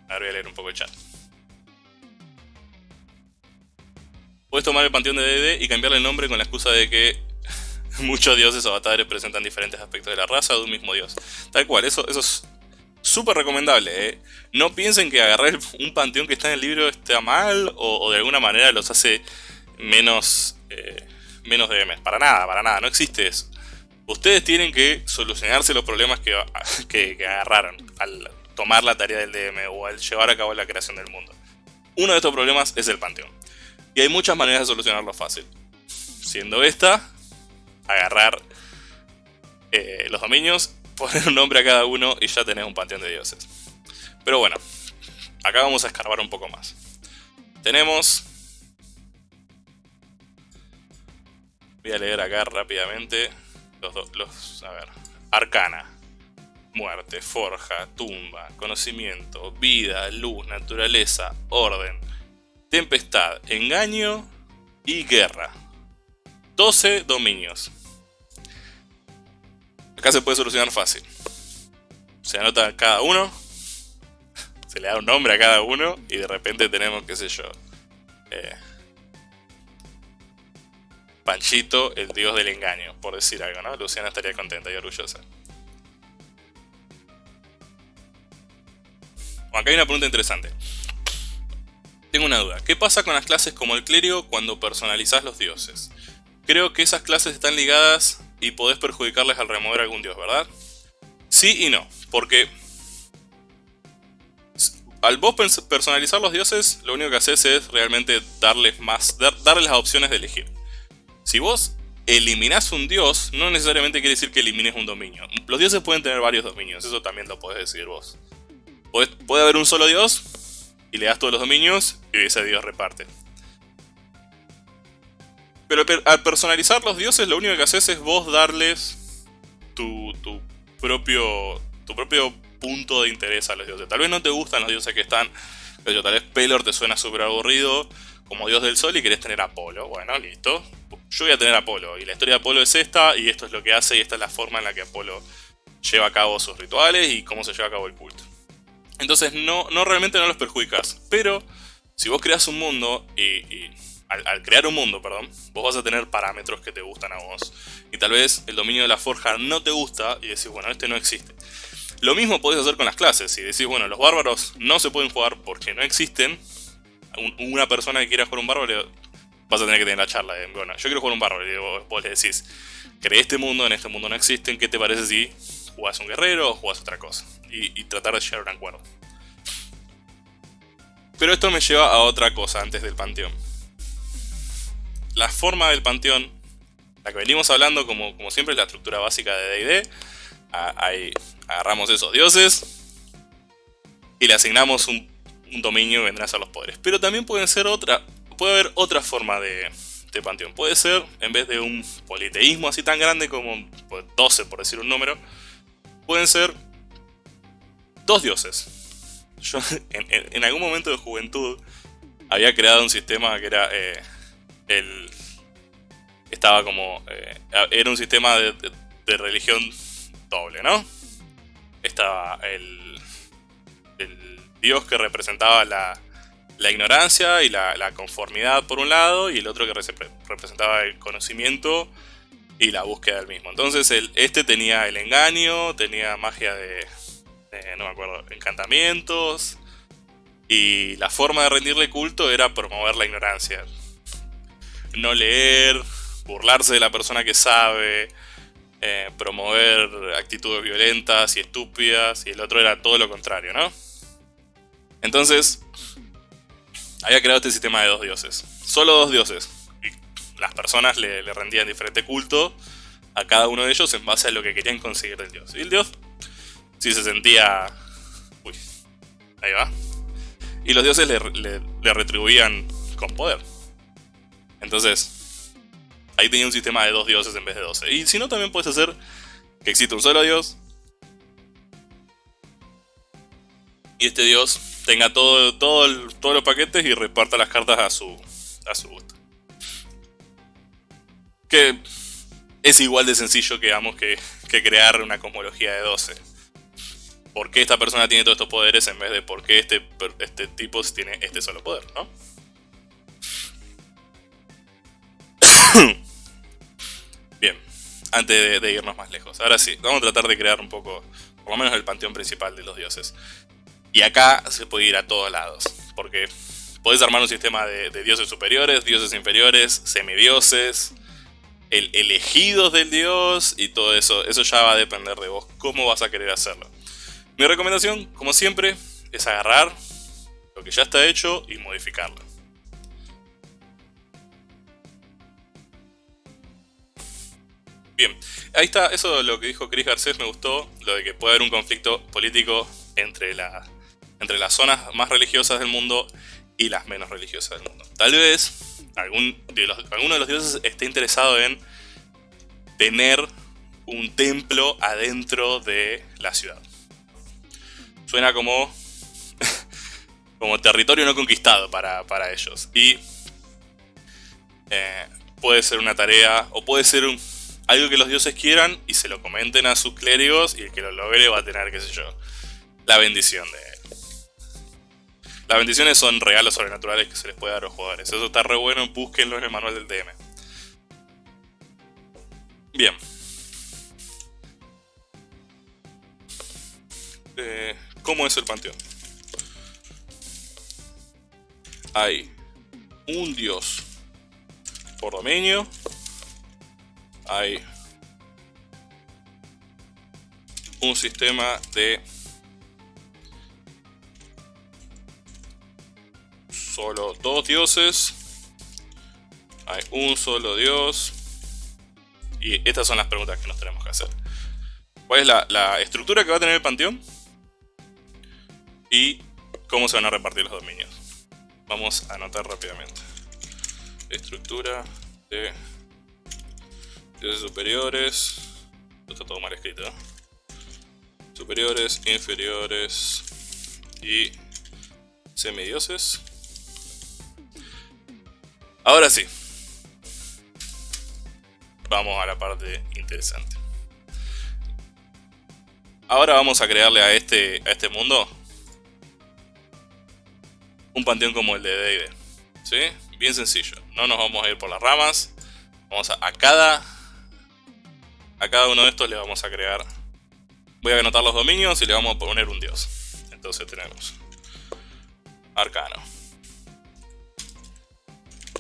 Ahora voy a leer un poco el chat. Puedes tomar el panteón de DD y cambiarle el nombre con la excusa de que muchos dioses o avatares presentan diferentes aspectos de la raza de un mismo dios. Tal cual, eso, eso es súper recomendable. ¿eh? No piensen que agarrar un panteón que está en el libro está mal o, de alguna manera los hace menos, eh, DMs. Para nada, para nada, no existe eso. Ustedes tienen que solucionarse los problemas que, que, agarraron al tomar la tarea del DM o al llevar a cabo la creación del mundo. Uno de estos problemas es el panteón. Y hay muchas maneras de solucionarlo fácil. Siendo esta, agarrar eh, los dominios, poner un nombre a cada uno y ya tenés un panteón de dioses. Pero bueno, acá vamos a escarbar un poco más. Tenemos... Voy a leer acá rápidamente los, los a ver, arcana, muerte, forja, tumba, conocimiento, vida, luz, naturaleza, orden, tempestad, engaño y guerra. 12 dominios. Acá se puede solucionar fácil. Se anota cada uno, se le da un nombre a cada uno y de repente tenemos, qué sé yo, eh, Panchito, el dios del engaño, por decir algo, ¿no? Luciana estaría contenta y orgullosa. acá hay una pregunta interesante. Tengo una duda. ¿Qué pasa con las clases como el clérigo cuando personalizás los dioses? Creo que esas clases están ligadas y podés perjudicarles al remover algún dios, ¿verdad? Sí y no, porque al vos personalizar los dioses, lo único que haces es realmente darles más, darles las opciones de elegir. Si vos eliminás un dios, no necesariamente quiere decir que elimines un dominio. Los dioses pueden tener varios dominios, eso también lo podés decidir vos. puede haber un solo dios, y le das todos los dominios, y ese dios reparte. Pero al personalizar los dioses, lo único que haces es vos darles tu, propio, tu propio punto de interés a los dioses. Tal vez no te gustan los dioses que están, pero tal vez Pelor te suena súper aburrido como dios del sol y querés tener Apolo. Bueno, listo. Yo voy a tener Apolo y la historia de Apolo es esta y esto es lo que hace y esta es la forma en la que Apolo lleva a cabo sus rituales y cómo se lleva a cabo el culto. Entonces no, no realmente no los perjudicas, pero si vos creas un mundo y al, crear un mundo, perdón, vos vas a tener parámetros que te gustan a vos. Y tal vez el dominio de la forja no te gusta y decís, bueno, este no existe. Lo mismo podés hacer con las clases. Si decís, bueno, los bárbaros no se pueden jugar porque no existen, una persona que quiera jugar un bárbaro, vas a tener que tener la charla de, bueno, yo quiero jugar un bárbaro. Y vos, le decís, creé este mundo, en este mundo no existen, ¿qué te parece si jugás un guerrero o jugás otra cosa? Y, y tratar de llegar a un acuerdo. Pero esto me lleva a otra cosa antes del panteón la forma del panteón, la que venimos hablando como, como siempre, la estructura básica de D&D. Ahí agarramos esos dioses y le asignamos un, dominio y vendrán a ser los poderes. Pero también pueden ser otra, puede haber otra forma de, de panteón. Puede ser, en vez de un politeísmo así tan grande como 12 pues, por decir un número, pueden ser dos dioses. Yo en, algún momento de juventud había creado un sistema que era eh, el, estaba como... Eh, era un sistema de, religión doble, ¿no? Estaba el, dios que representaba la, la ignorancia y la, conformidad por un lado, y el otro que representaba el conocimiento y la búsqueda del mismo. Entonces este tenía el engaño, tenía magia de, eh, no me acuerdo, encantamientos. Y la forma de rendirle culto era promover la ignorancia. No leer, burlarse de la persona que sabe, eh, promover actitudes violentas y estúpidas, y el otro era todo lo contrario, ¿no? Entonces, había creado este sistema de dos dioses. Solo dos dioses. Y las personas le, rendían diferente culto a cada uno de ellos en base a lo que querían conseguir del dios. Y el dios, si se sentía... Uy, ahí va. Y los dioses le retribuían con poder. Entonces, ahí tenía un sistema de dos dioses en vez de doce. Y si no, también puedes hacer que exista un solo dios. Y este dios tenga todo, todo todos los paquetes y reparta las cartas a su, a su gusto. Que es igual de sencillo que, digamos, que, que crear una cosmología de 12. ¿Por qué esta persona tiene todos estos poderes en vez de por qué este, este tipo tiene este solo poder, no? Bien, antes de, irnos más lejos. Ahora sí, vamos a tratar de crear un poco, por lo menos el panteón principal de los dioses. Y acá se puede ir a todos lados, porque podés armar un sistema de, de dioses superiores, dioses inferiores, semidioses, el elegidos del dios y todo eso. Eso ya va a depender de vos, cómo vas a querer hacerlo. Mi recomendación, como siempre, es agarrar lo que ya está hecho y modificarlo. Bien, ahí está, eso lo que dijo Chris Garcés me gustó, lo de que puede haber un conflicto político entre, la, entre las zonas más religiosas del mundo y las menos religiosas del mundo. Tal vez algún alguno de los dioses esté interesado en tener un templo adentro de la ciudad. Suena como, como territorio no conquistado para, ellos. Y eh, puede ser una tarea, o puede ser algo que los dioses quieran y se lo comenten a sus clérigos y el que lo logre va a tener, qué sé yo, la bendición de las bendiciones son regalos sobrenaturales que se les puede dar a los jugadores. Eso está re bueno, búsquenlo en el manual del DM. Bien. Eh, ¿Cómo es el panteón? Hay un dios por dominio. Hay un sistema de solo dos dioses. Hay un solo dios. Y estas son las preguntas que nos tenemos que hacer. ¿Cuál es la, estructura que va a tener el panteón? Y cómo se van a repartir los dominios. Vamos a anotar rápidamente. Estructura de dioses superiores. Está todo mal escrito. Superiores, inferiores y semidioses. Ahora sí. Vamos a la parte interesante. Ahora vamos a crearle a este, a este mundo un panteón como el de D&D. ¿Sí? Bien sencillo. No nos vamos a ir por las ramas. Vamos a, a cada... A cada uno de estos le vamos a crear... Voy a anotar los dominios y le vamos a poner un dios. Entonces tenemos... Arcano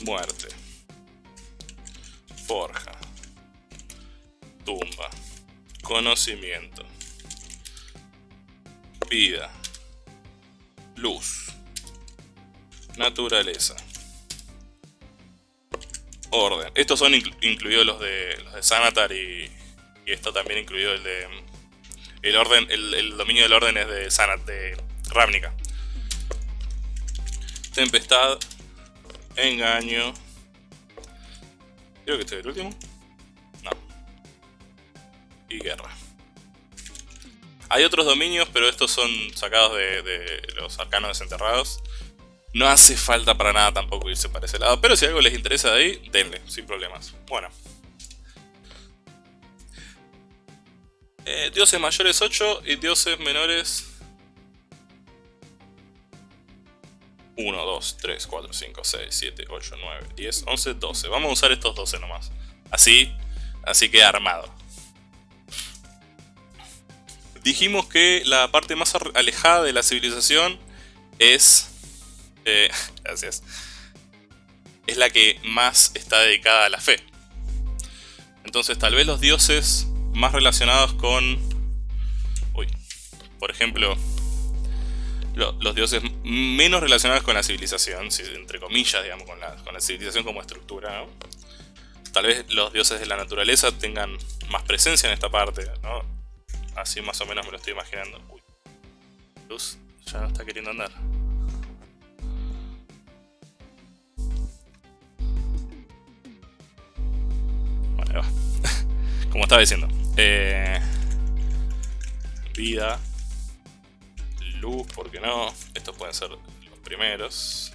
muerte, forja, tumba, conocimiento, vida, luz, naturaleza, orden. Estos son incluidos los de, los de Sanatar y, y, esto también incluido el de... El orden, el, dominio del orden es de Sanat, de Ravnica. Tempestad, Engaño. Creo que este es el último. No. Y guerra. Hay otros dominios, pero estos son sacados de, los arcanos desenterrados. No hace falta para nada tampoco irse para ese lado, pero si algo les interesa de ahí, denle, sin problemas. Bueno. Eh, dioses mayores 8 y dioses menores 1, 2, 3, 4, 5, 6, 7, 8, 9, 10, 11, 12. Vamos a usar estos 12 nomás. Así, así queda armado. dijimos que la parte más alejada de la civilización es... Eh, gracias. Es la que más está dedicada a la fe. Entonces tal vez los dioses más relacionados con... Uy, por ejemplo, los dioses menos relacionados con la civilización, entre comillas, digamos, con la, con la civilización como estructura, ¿no? Tal vez los dioses de la naturaleza tengan más presencia en esta parte, ¿no? Así más o menos me lo estoy imaginando. Uy, Luz ya no está queriendo andar. Va. Como estaba diciendo. Eh, vida luz, ¿por qué no? Estos pueden ser los primeros.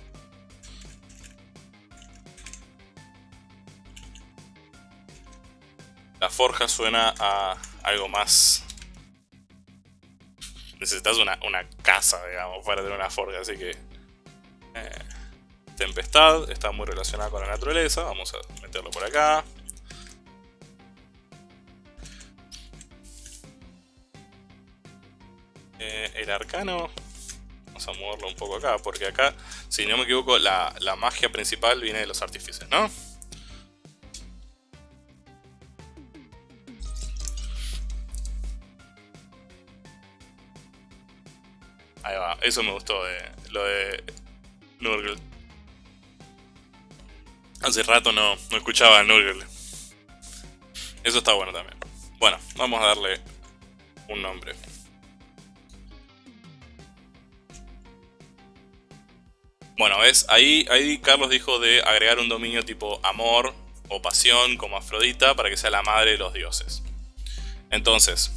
La forja suena a algo más... Necesitas una, casa, digamos, para tener una forja, así que... Eh, tempestad está muy relacionada con la naturaleza, vamos a meterlo por acá. Eh, el arcano, vamos a moverlo un poco acá, porque acá, si no me equivoco, la, magia principal viene de los artífices, ¿no? Ahí va, eso me gustó de lo de Nurgle. Hace rato no, no escuchaba a Nurgle. Eso está bueno también. Bueno, vamos a darle un nombre. Bueno, ves, ahí, ahí Carlos dijo de agregar un dominio tipo amor o pasión como Afrodita para que sea la madre de los dioses. Entonces,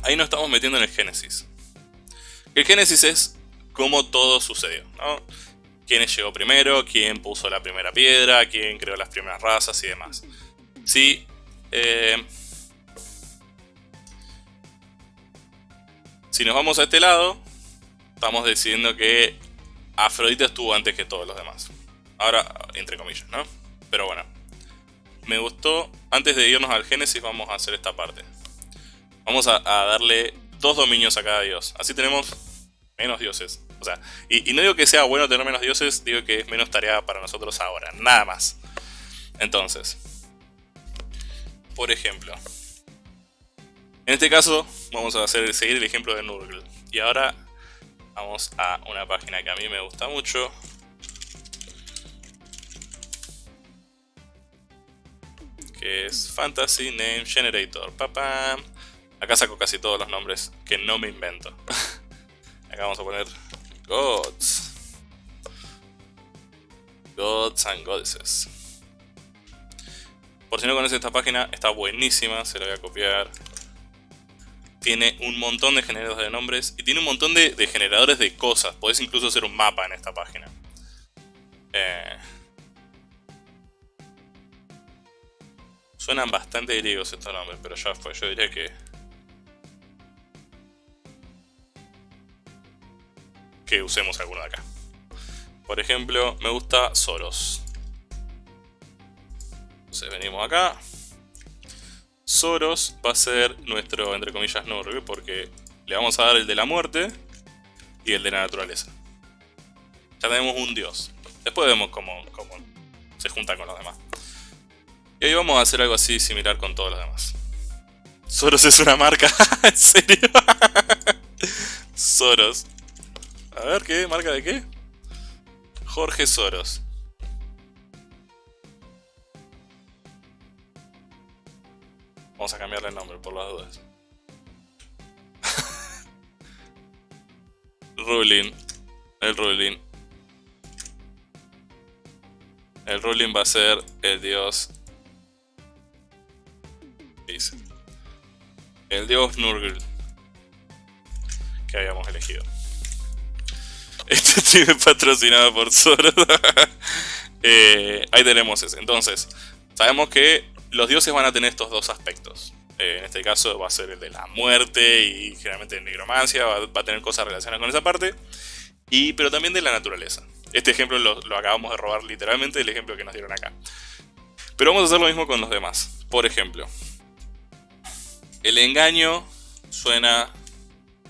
ahí nos estamos metiendo en el Génesis. El Génesis es cómo todo sucedió, ¿no? Quién llegó primero, quién puso la primera piedra, quién creó las primeras razas y demás. Sí, eh, si nos vamos a este lado, estamos decidiendo que Afrodita estuvo antes que todos los demás. Ahora, entre comillas, ¿no? Pero bueno. Me gustó. Antes de irnos al Génesis vamos a hacer esta parte. Vamos a, darle dos dominios a cada dios. Así tenemos menos dioses. O sea, y, no digo que sea bueno tener menos dioses, digo que es menos tarea para nosotros ahora. Nada más. Entonces. Por ejemplo. En este caso, vamos a hacer, seguir el ejemplo de Nurgle. Y ahora Vamos a una página que a mí me gusta mucho. Que es Fantasy Name Generator. Papá. Acá saco casi todos los nombres que no me invento. Acá vamos a poner Gods. Gods and Goddesses. Por si no conoces esta página, está buenísima, se la voy a copiar tiene un montón de generadores de nombres y tiene un montón de, generadores de cosas. Podés incluso hacer un mapa en esta página. Eh, suenan bastante griegos estos nombres, pero ya fue. Yo diría que... Que usemos alguno de acá. Por ejemplo, me gusta Soros. Entonces venimos acá. Soros va a ser nuestro, entre comillas, Nurgle, porque le vamos a dar el de la muerte y el de la naturaleza. Ya tenemos un dios. Después vemos cómo, se junta con los demás. Y ahí vamos a hacer algo así similar con todos los demás. Soros es una marca, ¿en serio? Soros. A ver, ¿qué? ¿Marca de qué? Jorge Soros. Vamos a cambiarle el nombre por las dudas. ruling. El ruling. El ruling va a ser el dios... Dice. El dios Nurgle. Que habíamos elegido. Este tiene patrocinado por Zoro. Eh, ahí tenemos ese. Entonces, sabemos que los dioses van a tener estos dos aspectos. Eh, en este caso va a ser el de la muerte y generalmente negromancia, va, a tener cosas relacionadas con esa parte. Y, pero también de la naturaleza. Este ejemplo lo, acabamos de robar literalmente del ejemplo que nos dieron acá. Pero vamos a hacer lo mismo con los demás. Por ejemplo, el engaño suena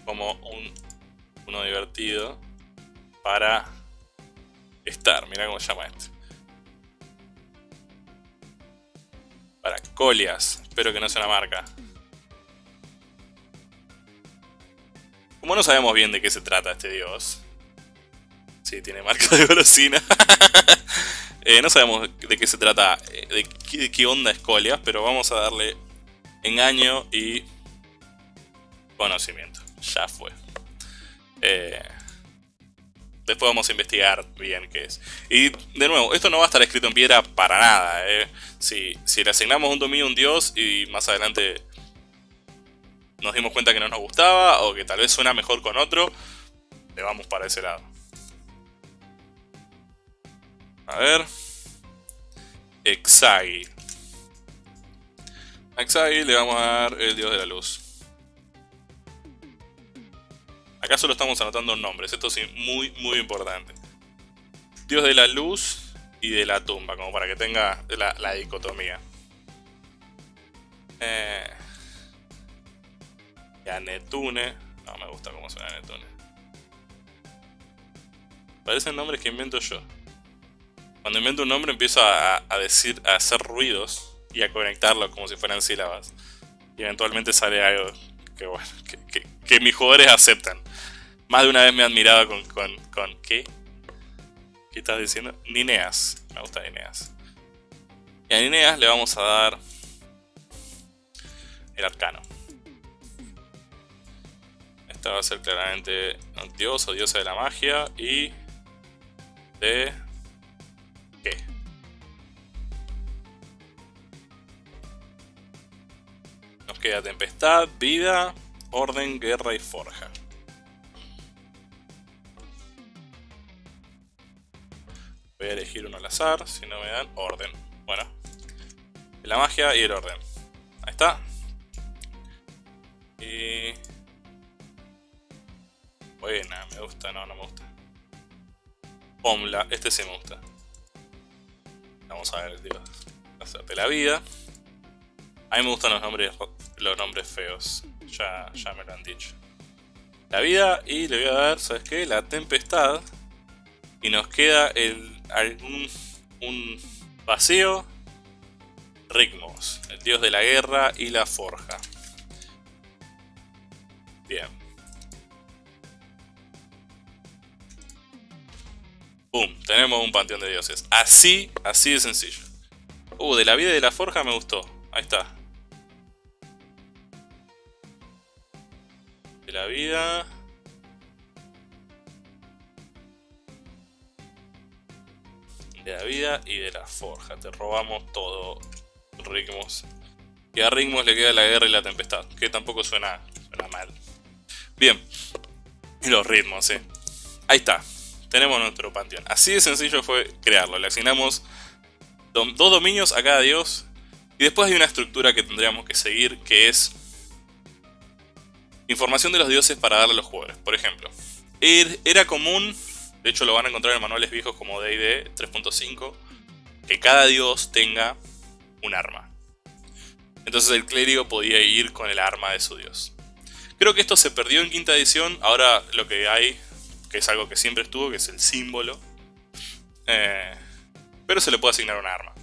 como un, uno divertido para estar. Mira cómo se llama este. Para Colias. Espero que no sea una marca. Como no sabemos bien de qué se trata este dios. Sí, tiene marca de golosina. Eh, no sabemos de qué se trata, eh, de qué, onda es Colias, pero vamos a darle engaño y conocimiento. Ya fue. Eh, después vamos a investigar bien qué es. Y de nuevo, esto no va a estar escrito en piedra para nada. Si, si le asignamos un dominio a un dios y más adelante nos dimos cuenta que no nos gustaba o que tal vez suena mejor con otro, le vamos para ese lado. A ver. Exagi. A Exagi le vamos a dar el dios de la luz. Acá solo estamos anotando nombres, esto es muy muy importante. Dios de la luz y de la tumba, como para que tenga la, dicotomía. Eh, y Netune. No me gusta cómo suena Netune. Parecen nombres que invento yo. Cuando invento un nombre empiezo a, decir, a hacer ruidos y a conectarlo como si fueran sílabas. Y eventualmente sale algo que bueno, que, mis jugadores aceptan. Más de una vez me han mirado con, con, con ¿qué? ¿Qué estás diciendo? Nineas. Me gusta Nineas. Y a Nineas le vamos a dar el arcano. Esta va a ser claramente dios o diosa de la magia y de nos queda tempestad, vida, orden, guerra y forja. Voy a elegir uno al azar, si no me dan orden. Bueno, la magia y el orden. Ahí está. Y... Buena, me gusta, no, no me gusta. Pomla, este sí me gusta. Vamos a ver, tío. Hacerte la vida. A mí me gustan los nombres, los nombres feos. Ya, ya me lo han dicho. La vida y le voy a dar, ¿sabes qué? La tempestad. Y nos queda el, algún, un vacío. Rigmos, el dios de la guerra y la forja. Bien. ¡Pum! Tenemos un panteón de dioses. Así, así de sencillo. Uh, de la vida y de la forja me gustó. Ahí está. De la vida... De la vida y de la forja. Te robamos todo, Rigmos. Y a Rigmos le queda la guerra y la tempestad. Que tampoco suena, suena mal. Bien. Y los ritmos, sí. Ahí está tenemos nuestro panteón. Así de sencillo fue crearlo. Le asignamos dos dominios a cada dios. Y después hay una estructura que tendríamos que seguir que es información de los dioses para darle a los jugadores. Por ejemplo, er, era común, de hecho lo van a encontrar en manuales viejos como D&D 3.5, que cada dios tenga un arma. Entonces el clérigo podía ir con el arma de su dios. Creo que esto se perdió en quinta edición, ahora lo que hay que es algo que siempre estuvo, que es el símbolo. Eh, pero se le puede asignar un arma.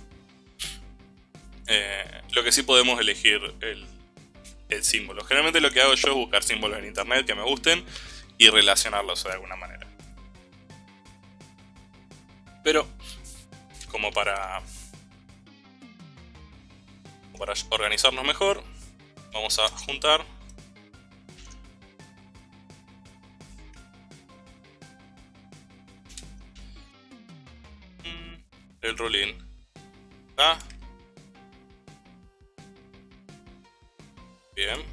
Eh, lo que sí podemos elegir el, el símbolo. Generalmente lo que hago yo es buscar símbolos en internet que me gusten y relacionarlos de alguna manera. Pero, como para, organizarnos mejor, vamos a juntar el rolling. ¿Ah? Bien.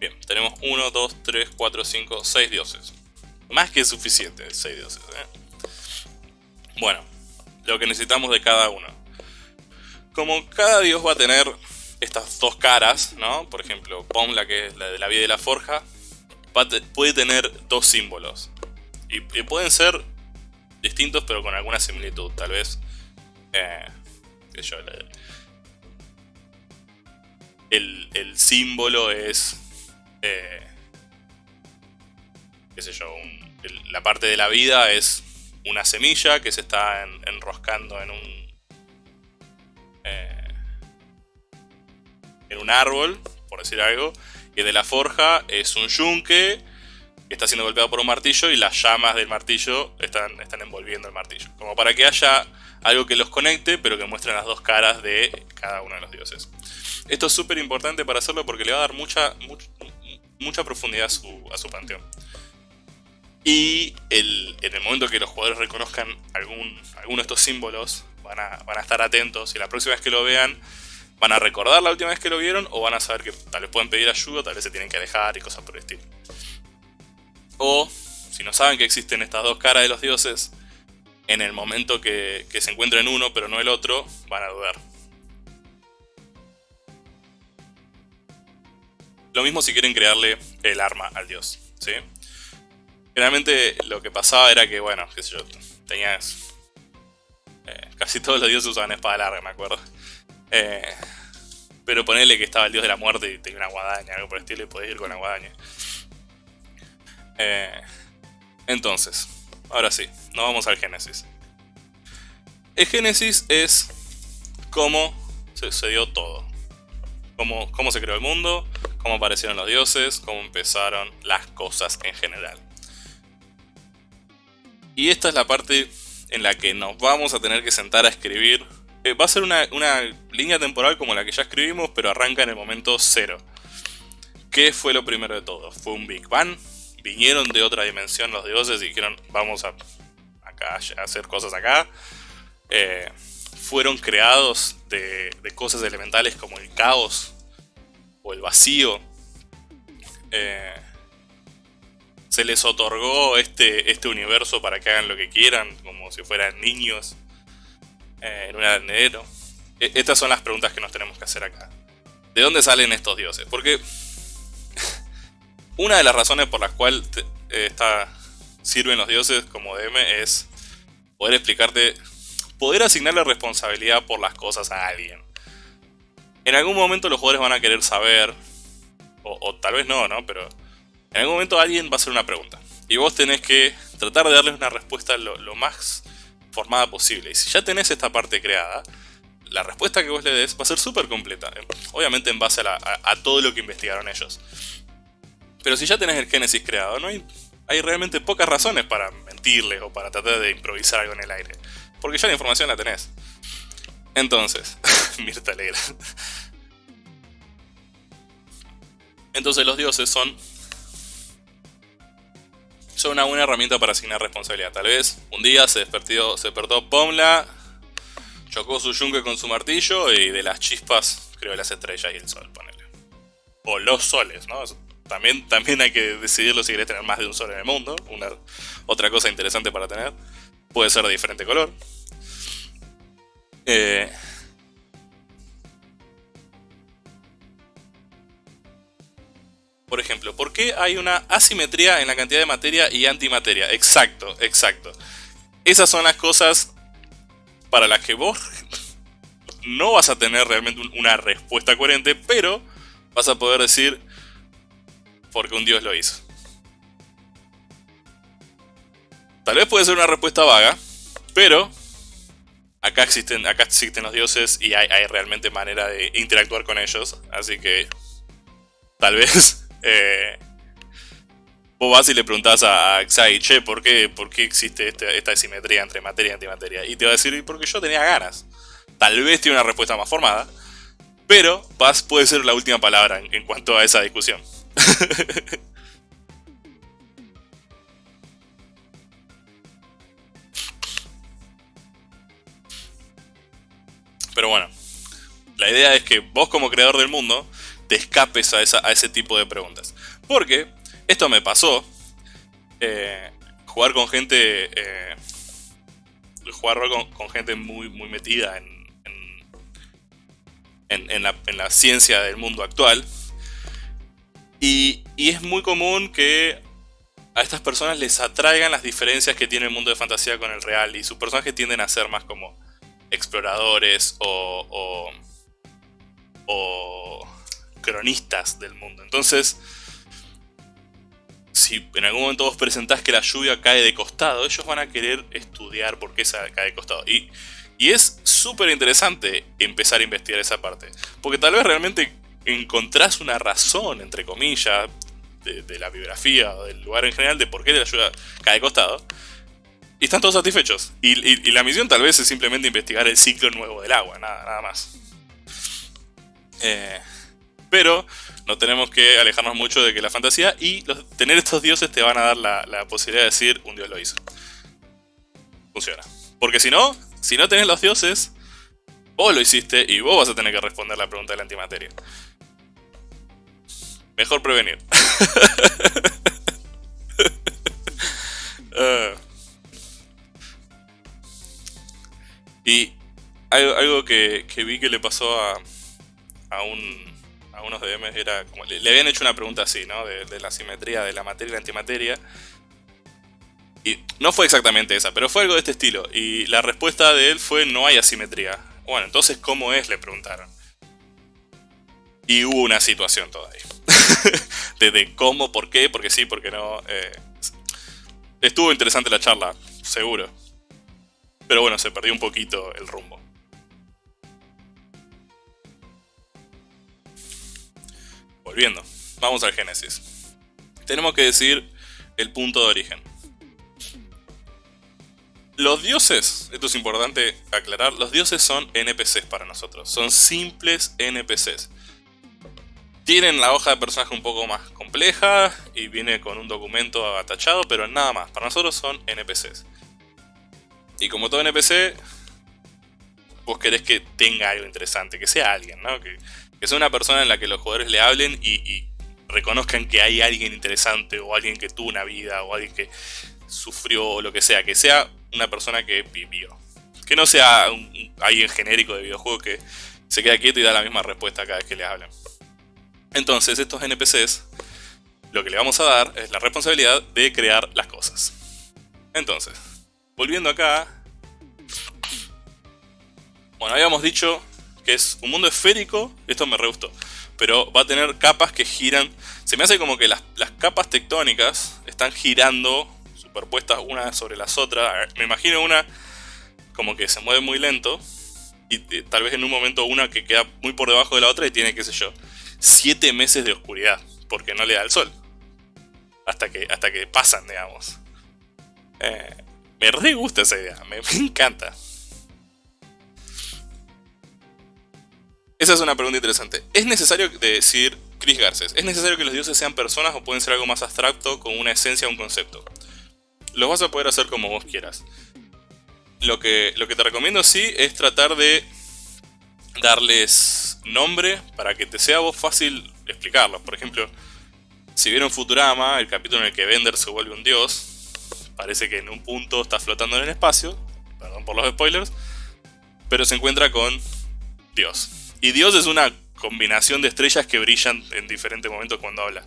Bien, tenemos 1, 2, 3, 4, 5, 6 dioses. Más que suficiente, 6 dioses. ¿eh? Bueno, lo que necesitamos de cada uno. Como cada dios va a tener estas dos caras, ¿no? Por ejemplo, Pomla, que es la de la vida y la forja, puede tener dos símbolos. Y, pueden ser distintos, pero con alguna similitud. Tal vez. Eh, yo, el, símbolo es... Eh, qué sé yo, la parte de la vida es una semilla que se está enroscando en un... Eh, en un árbol, por decir algo, y de la forja es un yunque que está siendo golpeado por un martillo y las llamas del martillo están, están envolviendo el martillo. Como para que haya algo que los conecte, pero que muestren las dos caras de cada uno de los dioses. Esto es súper importante para hacerlo porque le va a dar mucha, mucha, profundidad a su, a su panteón. Y en el momento que los jugadores reconozcan algún, alguno de estos símbolos, van a, van a estar atentos y la próxima vez que lo vean, van a recordar la última vez que lo vieron o van a saber que tal vez pueden pedir ayuda, tal vez se tienen que alejar y cosas por el estilo. O, si no saben que existen estas dos caras de los dioses, en el momento que, se encuentren uno pero no el otro, van a dudar. Lo mismo si quieren crearle el arma al dios, ¿sí? Generalmente lo que pasaba era que, bueno, qué sé yo, tenías... Eh, casi todos los dioses usaban espada larga, me acuerdo. Eh, pero ponerle que estaba el dios de la muerte y tenía una guadaña, algo por el estilo, y podés ir con la guadaña. Eh, entonces, ahora sí, nos vamos al Génesis. El Génesis es cómo sucedió todo. Cómo, cómo se creó el mundo, cómo aparecieron los dioses, cómo empezaron las cosas en general. Y esta es la parte en la que nos vamos a tener que sentar a escribir. Eh, va a ser una, una línea temporal como la que ya escribimos, pero arranca en el momento cero. ¿Qué fue lo primero de todo? ¿Fue un Big Bang? vinieron de otra dimensión los dioses y dijeron vamos a, hacer cosas acá. Eh, fueron creados de, cosas elementales como el caos o el vacío. Eh, se les otorgó este, este universo para que hagan lo que quieran, como si fueran niños eh, en un arenero. E, estas son las preguntas que nos tenemos que hacer acá. ¿De dónde salen estos dioses? Porque una de las razones por las cuales eh, sirven los dioses como DM es poder explicarte, poder asignarle responsabilidad por las cosas a alguien. En algún momento los jugadores van a querer saber, o, tal vez no, ¿no? Pero en algún momento alguien va a hacer una pregunta. Y vos tenés que tratar de darles una respuesta lo, más formada posible. Y si ya tenés esta parte creada, la respuesta que vos le des va a ser súper completa. Obviamente en base a todo lo que investigaron ellos. Pero si ya tenés el Génesis creado, no hay, hay realmente pocas razones para mentirles o para tratar de improvisar algo en el aire. Porque ya la información la tenés. Entonces, Mirta Alegra. Entonces los dioses son son una buena herramienta para asignar responsabilidad. Tal vez un día se despertó, se despertó Pomla, chocó su yunque con su martillo y de las chispas creó las estrellas y el sol, ponele. O los soles, ¿no? También, también hay que decidirlo si querés tener más de un sol en el mundo. Una, otra cosa interesante para tener. Puede ser de diferente color. Eh, por ejemplo, ¿por qué hay una asimetría en la cantidad de materia y antimateria? Exacto, exacto. Esas son las cosas para las que vos no vas a tener realmente una respuesta coherente, pero vas a poder decir, porque un dios lo hizo. Tal vez puede ser una respuesta vaga, pero acá existen, acá existen los dioses y hay, realmente manera de interactuar con ellos, así que tal vez eh, vos vas y le preguntás a, Xai, che, ¿por qué, por qué existe esta, esta simetría entre materia y antimateria? Y te va a decir, porque yo tenía ganas. Tal vez tiene una respuesta más formada, pero Paz puede ser la última palabra en cuanto a esa discusión. Pero bueno, la idea es que vos como creador del mundo te escapes a, ese tipo de preguntas. Porque esto me pasó. Eh, jugar con gente... Eh, jugar con, gente muy, muy metida en, en, la, en la ciencia del mundo actual y, es muy común que a estas personas les atraigan las diferencias que tiene el mundo de fantasía con el real y sus personajes tienden a ser más como exploradores o, o, cronistas del mundo. Entonces, si en algún momento vos presentás que la lluvia cae de costado, ellos van a querer estudiar por qué cae de costado. Y, y es súper interesante empezar a investigar esa parte. Porque tal vez realmente encontrás una razón, entre comillas, de, la biografía o del lugar en general de por qué la lluvia cae de costado. Y están todos satisfechos. Y, la misión tal vez es simplemente investigar el ciclo nuevo del agua, nada, nada más. Eh, pero no tenemos que alejarnos mucho de que la fantasía y tener estos dioses te van a dar la, posibilidad de decir un dios lo hizo. Funciona. Porque si no, si no tenés los dioses, vos lo hiciste y vos vas a tener que responder la pregunta de la antimateria. Mejor prevenir. Ah. y algo, que, vi que le pasó a, a un a unos DMs era como, le, habían hecho una pregunta así, ¿no? De, la simetría de la materia y la antimateria. Y no fue exactamente esa, pero fue algo de este estilo. Y la respuesta de él fue no hay asimetría. Bueno, entonces ¿cómo es? Le preguntaron. Y hubo una situación todavía. de, cómo, por qué, porque sí, porque no. Eh, estuvo interesante la charla, seguro. Pero bueno, se perdió un poquito el rumbo. Volviendo, vamos al Génesis. Tenemos que decir el punto de origen. Los dioses, esto es importante aclarar, los dioses son NPCs para nosotros, son simples NPCs. Tienen la hoja de personaje un poco más compleja y viene con un documento atachado, pero nada más, para nosotros son NPCs. Y como todo NPC, vos querés que tenga algo interesante, que sea alguien, ¿no? Que sea una persona en la que los jugadores le hablen y, reconozcan que hay alguien interesante o alguien que tuvo una vida o alguien que sufrió o lo que sea, que sea una persona que vivió. Que no sea alguien genérico de videojuego que se queda quieto y da la misma respuesta cada vez que le hablan. Entonces estos NPCs lo que le vamos a dar es la responsabilidad de crear las cosas. Entonces, volviendo acá... Bueno, habíamos dicho que es un mundo esférico, esto me re gustó, pero va a tener capas que giran. Se me hace como que las, capas tectónicas están girando, superpuestas una sobre las otras. Me imagino una como que se mueve muy lento, y, tal vez en un momento una que queda muy por debajo de la otra y tiene, qué sé yo, siete meses de oscuridad, porque no le da el sol. Hasta que, hasta que pasan, digamos. Eh, me re gusta esa idea, me encanta. Esa es una pregunta interesante. ¿Es necesario decir, Chris Garces, ¿es necesario que los dioses sean personas o pueden ser algo más abstracto con una esencia o un concepto? Los vas a poder hacer como vos quieras. Lo que, lo que te recomiendo sí es tratar de darles nombre para que te sea vos fácil explicarlos. Por ejemplo, si vieron Futurama, el capítulo en el que Bender se vuelve un dios, parece que en un punto está flotando en el espacio, perdón por los spoilers, pero se encuentra con Dios. Y Dios es una combinación de estrellas que brillan en diferentes momentos cuando habla.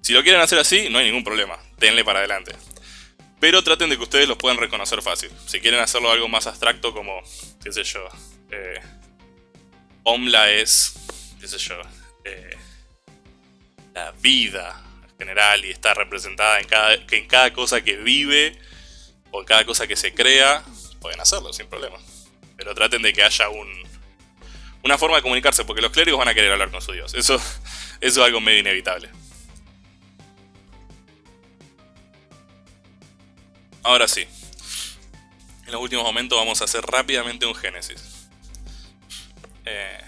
Si lo quieren hacer así, no hay ningún problema. Denle para adelante. Pero traten de que ustedes los puedan reconocer fácil. Si quieren hacerlo algo más abstracto como, qué sé yo, eh, Omla es, qué sé yo, eh, la vida en general y está representada en cada, en cada cosa que vive o en cada cosa que se crea, pueden hacerlo sin problema. Pero traten de que haya un, una forma de comunicarse, porque los clérigos van a querer hablar con su dios. Eso, eso es algo medio inevitable. Ahora sí. En los últimos momentos vamos a hacer rápidamente un génesis. Eh,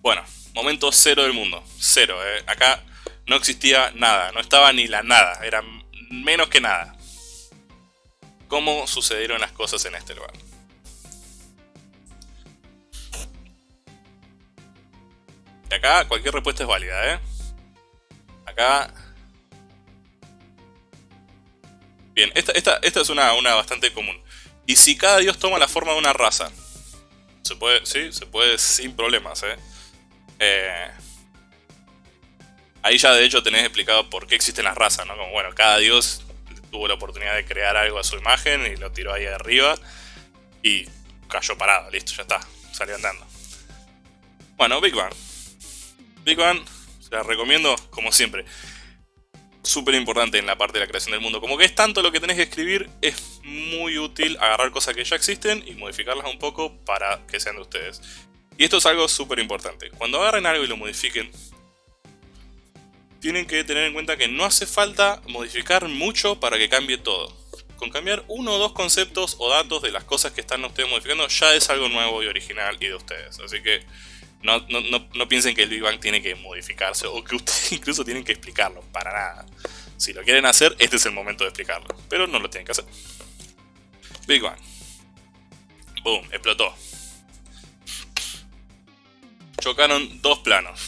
bueno, momento cero del mundo. Cero. Eh. Acá no existía nada. No estaba ni la nada. Era menos que nada. ¿Cómo sucedieron las cosas en este lugar? Y acá cualquier respuesta es válida, ¿eh? Acá... Bien, esta, es una, una bastante común. ¿Y si cada dios toma la forma de una raza? Se puede, sí, se puede sin problemas, ¿eh? eh ahí ya de hecho tenés explicado por qué existen las razas, ¿no? Como, bueno, cada dios tuvo la oportunidad de crear algo a su imagen y lo tiró ahí arriba y cayó parado, listo, ya está, salió andando. Bueno, Big Bang. Bang, se la recomiendo como siempre. Súper importante en la parte de la creación del mundo. Como que es tanto lo que tenés que escribir, es muy útil agarrar cosas que ya existen y modificarlas un poco para que sean de ustedes. Y esto es algo súper importante. Cuando agarren algo y lo modifiquen, tienen que tener en cuenta que no hace falta modificar mucho para que cambie todo. Con cambiar uno o dos conceptos o datos de las cosas que están ustedes modificando ya es algo nuevo y original y de ustedes. Así que no, no, piensen que el Big Bang tiene que modificarse o que ustedes incluso tienen que explicarlo, para nada. Si lo quieren hacer, este es el momento de explicarlo, pero no lo tienen que hacer. Big Bang. Boom, explotó. Chocaron dos planos.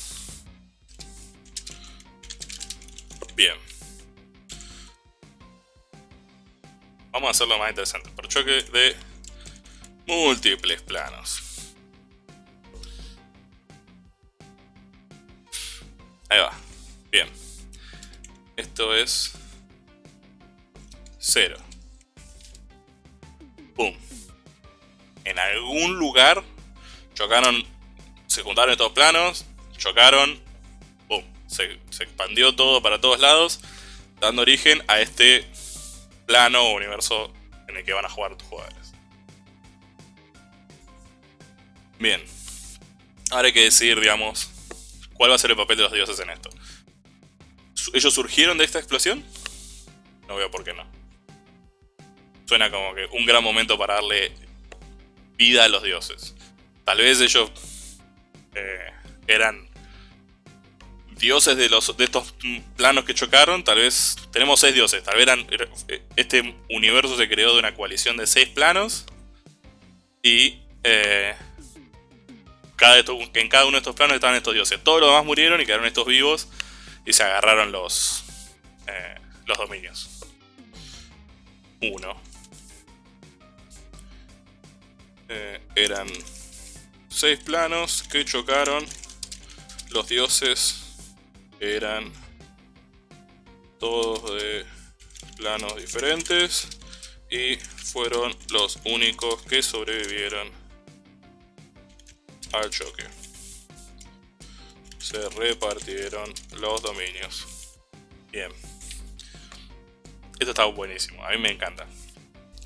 Bien. Vamos a hacerlo más interesante. Por choque de múltiples planos. Ahí va. Bien. Esto es... Cero. Pum. En algún lugar chocaron... Se juntaron estos planos. Chocaron. Pum. Se, se expandió todo para todos lados. Dando origen a este plano o universo en el que van a jugar tus jugadores. Bien. Ahora hay que decidir, digamos, ¿Cuál va a ser el papel de los dioses en esto? ¿Ellos surgieron de esta explosión? No veo por qué no. Suena como que un gran momento para darle vida a los dioses. Tal vez ellos eh, eran dioses de, los, de estos planos que chocaron. Tal vez tenemos seis dioses. Tal vez eran, eh, este universo se creó de una coalición de seis planos. Y eh, en cada uno de estos planos estaban estos dioses. Todos los demás murieron y quedaron estos vivos y se agarraron los, eh, los dominios. Uno. Eh, eran seis planos que chocaron. Los dioses eran todos de planos diferentes y fueron los únicos que sobrevivieron al choque. Se repartieron los dominios. Bien. Esto está buenísimo, a mí me encanta.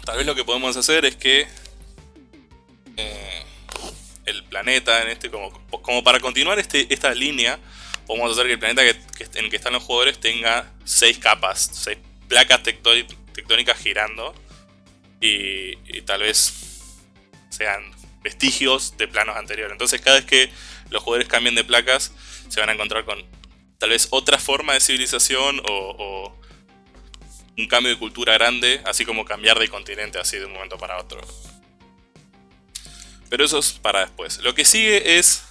Tal vez lo que podemos hacer es que eh, el planeta, en este como, para continuar este, esta línea, podemos hacer que el planeta en el que están los jugadores tenga seis capas, seis placas tectónicas girando y, y tal vez sean vestigios de planos anteriores. Entonces cada vez que los jugadores cambien de placas se van a encontrar con tal vez otra forma de civilización o, un cambio de cultura grande, así como cambiar de continente así de un momento para otro. Pero eso es para después. Lo que sigue es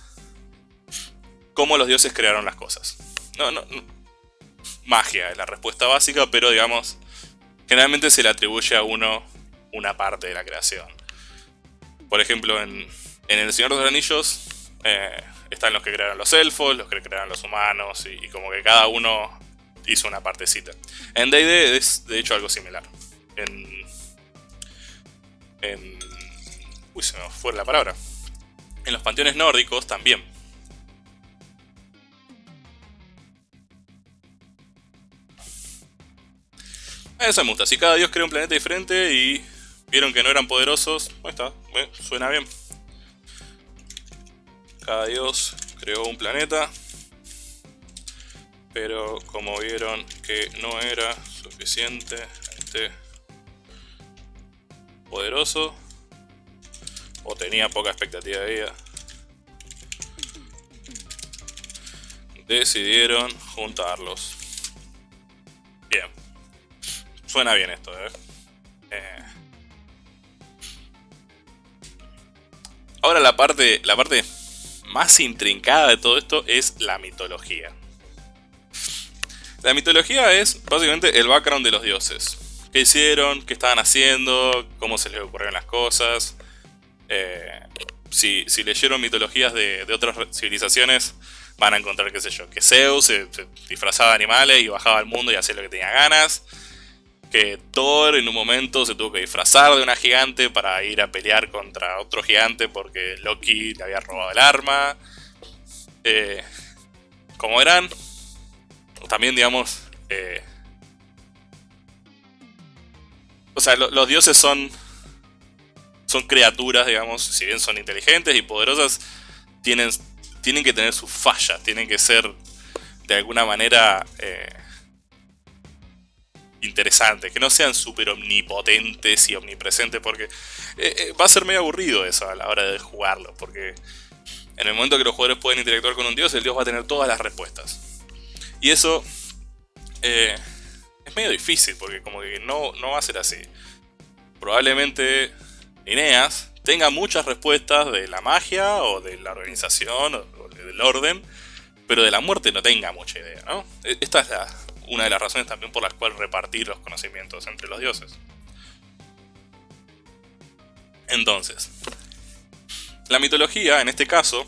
cómo los dioses crearon las cosas. No, no, no. Magia es la respuesta básica, pero digamos, generalmente se le atribuye a uno una parte de la creación. Por ejemplo, en, El Señor de los Anillos eh, están los que crearon los elfos, los que crearon los humanos, y, como que cada uno hizo una partecita. En D&D es de hecho algo similar. En... en uy, se me fue la palabra. En los panteones nórdicos también. Eso me gusta. Si cada dios crea un planeta diferente y Vieron que no eran poderosos. Ahí está, suena bien. Cada dios creó un planeta. Pero como vieron que no era suficientemente poderoso. O tenía poca expectativa de vida. Decidieron juntarlos. Bien. Suena bien esto, ¿eh? eh Ahora la parte, la parte más intrincada de todo esto es la mitología. La mitología es básicamente el background de los dioses. ¿Qué hicieron? ¿Qué estaban haciendo? ¿Cómo se les ocurrieron las cosas? Eh, si, leyeron mitologías de, otras civilizaciones, van a encontrar, qué sé yo, que Zeus disfrazaba de animales y bajaba al mundo y hacía lo que tenía ganas que Thor en un momento se tuvo que disfrazar de una gigante para ir a pelear contra otro gigante porque Loki le había robado el arma. eh, como verán, también digamos... Eh, o sea, los dioses son... Son criaturas, digamos, si bien son inteligentes y poderosas, tienen, tienen que tener sus fallas, tienen que ser de alguna manera eh, interesantes, que no sean súper omnipotentes y omnipresentes, porque va a ser medio aburrido eso a la hora de jugarlo, porque en el momento que los jugadores pueden interactuar con un dios, el dios va a tener todas las respuestas. Y eso eh, es medio difícil, porque como que no, no va a ser así. Probablemente Ineas tenga muchas respuestas de la magia, o de la organización, o del orden, pero de la muerte no tenga mucha idea, ¿no? E, esta es una de las razones también por las cuales repartir los conocimientos entre los dioses. Entonces, la mitología, en este caso,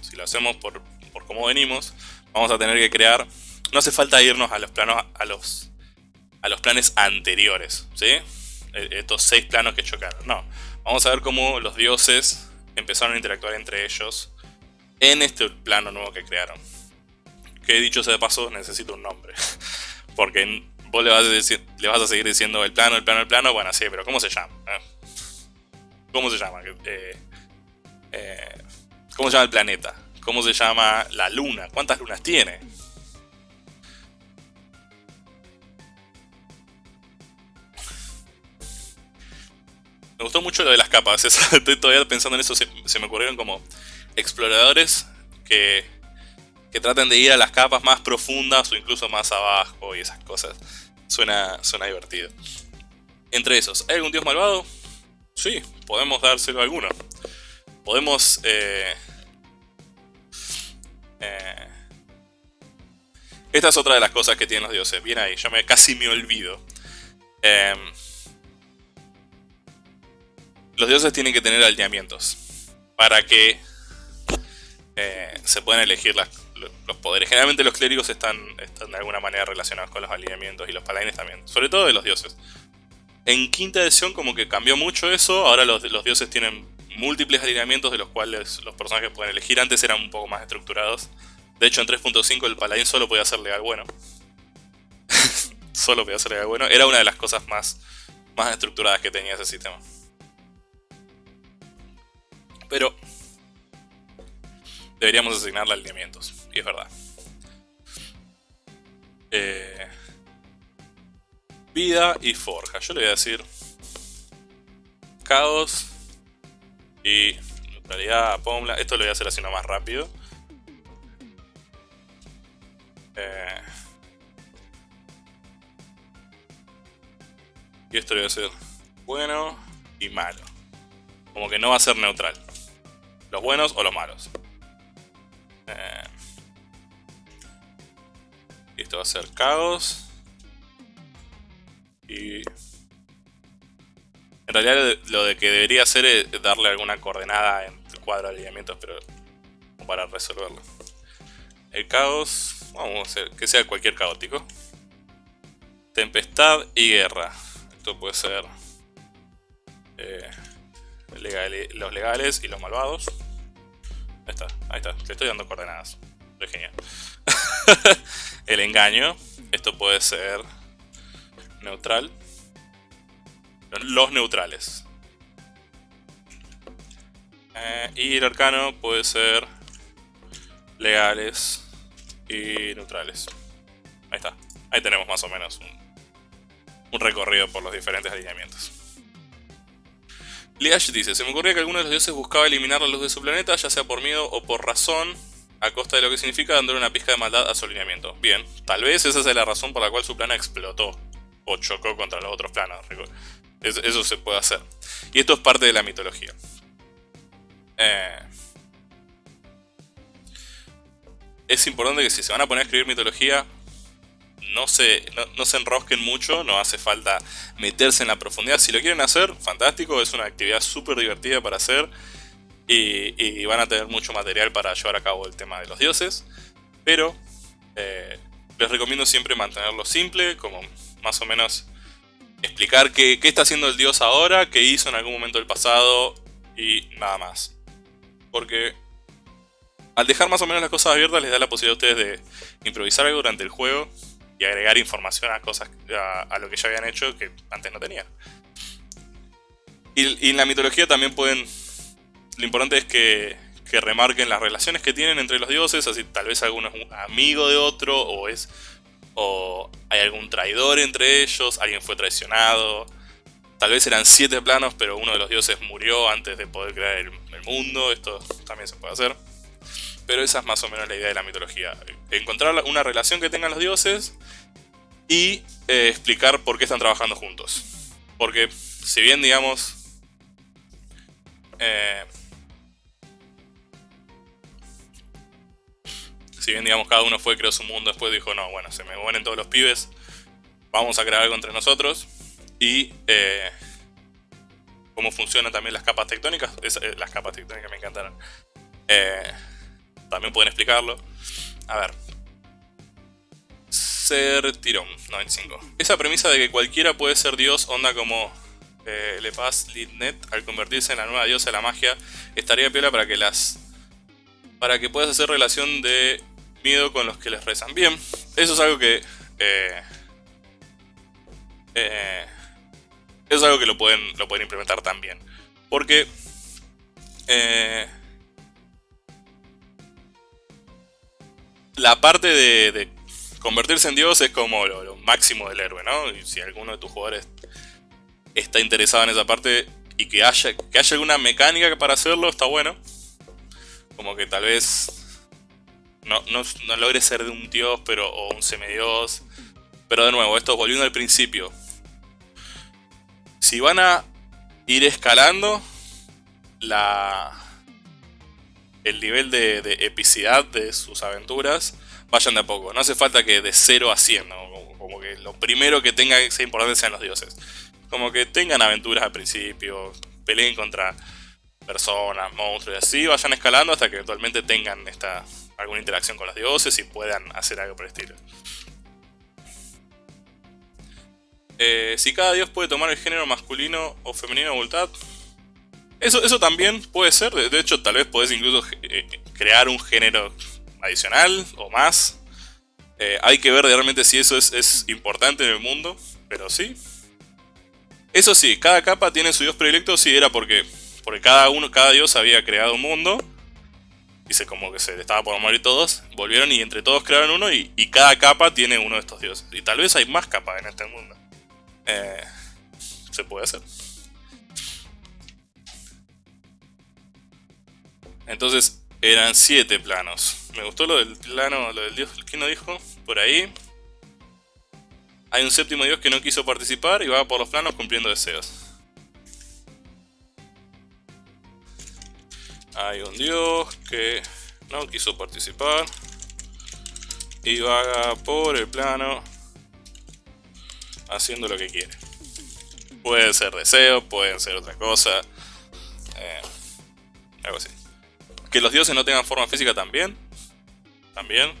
si lo hacemos por, por cómo venimos, vamos a tener que crear... No hace falta irnos a los planos, a los, a los planes anteriores, ¿sí? E, estos seis planos que chocaron, no. Vamos a ver cómo los dioses empezaron a interactuar entre ellos en este plano nuevo que crearon. Que dicho sea de paso, necesito un nombre. Porque vos le vas, a seguir diciendo el plano, el plano, el plano, bueno, sí, pero ¿cómo se llama? ¿Eh? ¿Cómo se llama? Eh, eh, ¿Cómo se llama el planeta? ¿Cómo se llama la luna? ¿Cuántas lunas tiene? Me gustó mucho lo de las capas, estoy todavía pensando en eso, se, me ocurrieron como exploradores que, que traten de ir a las capas más profundas o incluso más abajo y esas cosas. Suena, suena divertido. Entre esos, ¿hay algún dios malvado? Sí, podemos dárselo a alguno podemos... Eh, eh, esta es otra de las cosas que tienen los dioses. Bien ahí, yo me, casi me olvido. Em, los dioses tienen que tener alineamientos para que eh, se puedan elegir los poderes. Generalmente los clérigos están, están, de alguna manera relacionados con los alineamientos y los paladines también. Sobre todo de los dioses. En quinta edición como que cambió mucho eso. Ahora los, dioses tienen múltiples alineamientos de los cuales los personajes pueden elegir. Antes eran un poco más estructurados. De hecho, en 3.5 el paladín solo podía ser legal bueno. solo podía ser legal bueno. Era una de las cosas más, más estructuradas que tenía ese sistema. Pero deberíamos asignarle alineamientos. Y es verdad. Eh, vida y forja. Yo le voy a decir caos y neutralidad, Pomla. Esto lo voy a hacer así más rápido. Eh, y esto lo voy a hacer bueno y malo. Como que no va a ser neutral. Los buenos o los malos. Eh, esto va a ser caos. Y en realidad lo de que debería hacer es darle alguna coordenada en el cuadro de alineamientos, pero para resolverlo. El caos, vamos a hacer que sea cualquier caótico. Tempestad y guerra. Esto puede ser eh, los legales y los malvados. Ahí está, ahí está, le estoy dando coordenadas. Es genial. el engaño, esto puede ser neutral los neutrales. Eh, y el arcano puede ser legales y neutrales. Ahí está. Ahí tenemos más o menos un, recorrido por los diferentes alineamientos. Liash dice, se me ocurría que alguno de los dioses buscaba eliminar la luz de su planeta, ya sea por miedo o por razón, a costa de lo que significa dándole una pizca de maldad a su alineamiento. Bien, tal vez esa sea la razón por la cual su plana explotó o chocó contra los otros planos. Eso, se puede hacer. Y esto es parte de la mitología. Eh, es importante que si se van a poner a escribir mitología, no se, no, se enrosquen mucho, no hace falta meterse en la profundidad. Si lo quieren hacer, fantástico, es una actividad súper divertida para hacer y, van a tener mucho material para llevar a cabo el tema de los dioses. Pero eh, les recomiendo siempre mantenerlo simple, como más o menos explicar qué, está haciendo el dios ahora, qué hizo en algún momento del pasado y nada más. Porque Al dejar más o menos las cosas abiertas les da la posibilidad a ustedes de improvisar algo durante el juego y agregar información a cosas a, lo que ya habían hecho que antes no tenían. Y, en la mitología también pueden... Lo importante es que, que, remarquen las relaciones que tienen entre los dioses, así tal vez alguno es un amigo de otro o es... o hay algún traidor entre ellos, alguien fue traicionado, tal vez eran siete planos pero uno de los dioses murió antes de poder crear el, mundo, esto también se puede hacer. Pero esa es más o menos la idea de la mitología. Encontrar una relación que tengan los dioses y eh, explicar por qué están trabajando juntos. Porque si bien, digamos... Eh, si bien, digamos, cada uno fue, creó su mundo, después dijo, no, bueno, se me mueren todos los pibes, vamos a crear algo entre nosotros. Y eh, cómo funcionan también las capas tectónicas, las capas tectónicas me encantaron. Eh, también pueden explicarlo. A ver. Ser tirón, 95. Esa premisa de que cualquiera puede ser dios, onda como eh, Le Paz Lidnet, al convertirse en la nueva diosa de la magia, estaría piola para que las... Para que puedas hacer relación de miedo con los que les rezan. Bien, eso es algo que... Eh, eh, eso es algo que lo pueden, lo pueden implementar también. Porque... Eh, la parte de, convertirse en Dios es como lo, máximo del héroe, ¿no? Y si alguno de tus jugadores está interesado en esa parte y que haya, que haya alguna mecánica para hacerlo, está bueno. Como que tal vez no, no, logre ser de un dios pero, o un semidios. Pero de nuevo, esto volviendo al principio. Si van a ir escalando la, el nivel de, epicidad de sus aventuras, vayan de a poco. No hace falta que de 0 a 100, como, que lo primero que tenga que ser importante sean los dioses. Como que tengan aventuras al principio, peleen contra personas, monstruos y así, vayan escalando hasta que eventualmente tengan esta alguna interacción con los dioses y puedan hacer algo por el estilo. Eh, si cada dios puede tomar el género masculino o femenino a voluntad, eso, eso también puede ser, de, hecho tal vez podés incluso eh, crear un género adicional o más. Eh, hay que ver realmente si eso es, importante en el mundo, pero sí. Eso sí, cada capa tiene su dios predilecto, sí, era porque, porque cada uno, cada dios había creado un mundo. Dice como que se estaba por morir todos, volvieron y entre todos crearon uno y, cada capa tiene uno de estos dioses. Y tal vez hay más capas en este mundo. Eh, se puede hacer. Entonces eran siete planos. Me gustó lo del plano, lo del dios, ¿quién lo dijo? Por ahí. Hay un séptimo dios que no quiso participar y va por los planos cumpliendo deseos. Hay un dios que no quiso participar y vaga por el plano haciendo lo que quiere. Puede ser deseo, pueden ser otra cosa, eh, algo así. Que los dioses no tengan forma física también. También.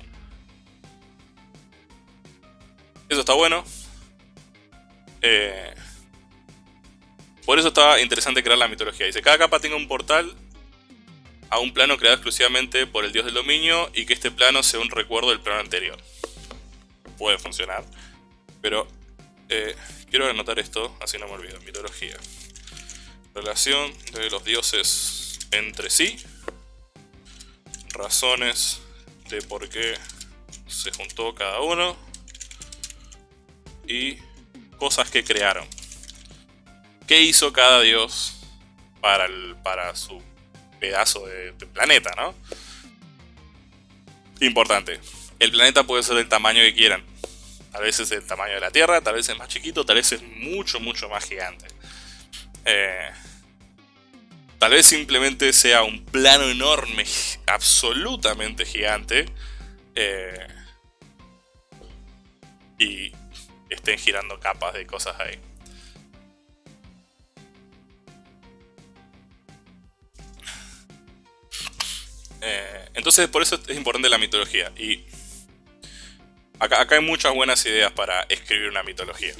Eso está bueno. Eh, por eso estaba interesante crear la mitología. Dice, cada capa tenga un portal a un plano creado exclusivamente por el dios del dominio y que este plano sea un recuerdo del plano anterior. Puede funcionar. Pero eh, quiero anotar esto, así no me olvido. Mitología. Relación de los dioses entre sí razones de por qué se juntó cada uno y cosas que crearon. ¿Qué hizo cada dios para, el, para su pedazo de, planeta, no? Importante. El planeta puede ser del tamaño que quieran. A veces es el tamaño de la Tierra, tal vez es más chiquito, tal vez es mucho, mucho más gigante. Eh, Tal vez simplemente sea un plano enorme, absolutamente gigante. Eh, y estén girando capas de cosas ahí. Eh, entonces por eso es importante la mitología. Y acá, hay muchas buenas ideas para escribir una mitología.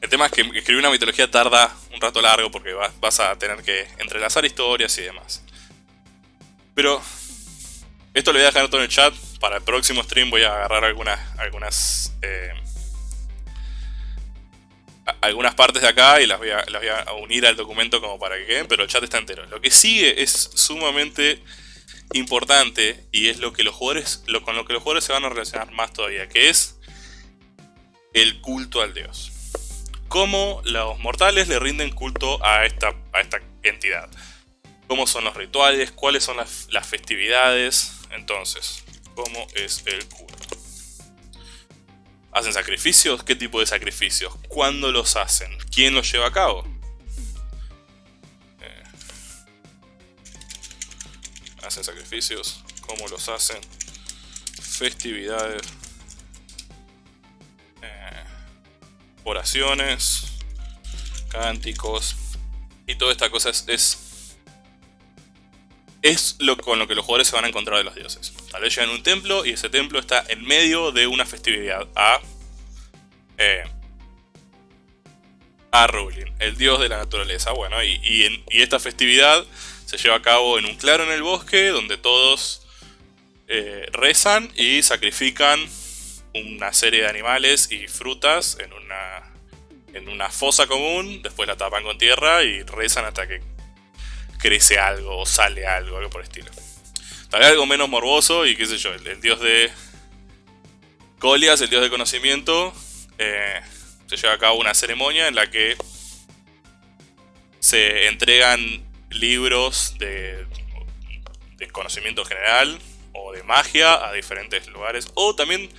El tema es que escribir una mitología tarda un rato largo porque vas, a tener que entrelazar historias y demás. Pero Esto lo voy a dejar todo en el chat. Para el próximo stream voy a agarrar algunas, algunas, eh, algunas partes de acá y las voy, a, las voy a unir al documento como para que queden, pero el chat está entero. Lo que sigue es sumamente importante y es lo que los jugadores, lo, con lo que los jugadores se van a relacionar más todavía, que es el culto al dios. Cómo los mortales le rinden culto a esta, a esta entidad. Cómo son los rituales, cuáles son las, las festividades. Entonces, ¿cómo es el culto? ¿Hacen sacrificios? ¿Qué tipo de sacrificios? ¿Cuándo los hacen? ¿Quién los lleva a cabo? hacen sacrificios, cómo los hacen, festividades, eh, oraciones, cánticos y toda esta cosa es, lo con lo que los jugadores se van a encontrar de los dioses. Tal vez llegan a un templo y ese templo está en medio de una festividad a eh, a Rulin, el dios de la naturaleza. Bueno, y, y, y esta festividad se lleva a cabo en un claro en el bosque donde todos eh, rezan y sacrifican una serie de animales y frutas en una, en una fosa común, después la tapan con tierra y rezan hasta que crece algo o sale algo, algo por el estilo. Tal vez algo menos morboso y qué sé yo, el, dios de Colias, el dios de conocimiento, eh, se lleva a cabo una ceremonia en la que se entregan libros de, conocimiento general o de magia a diferentes lugares. O también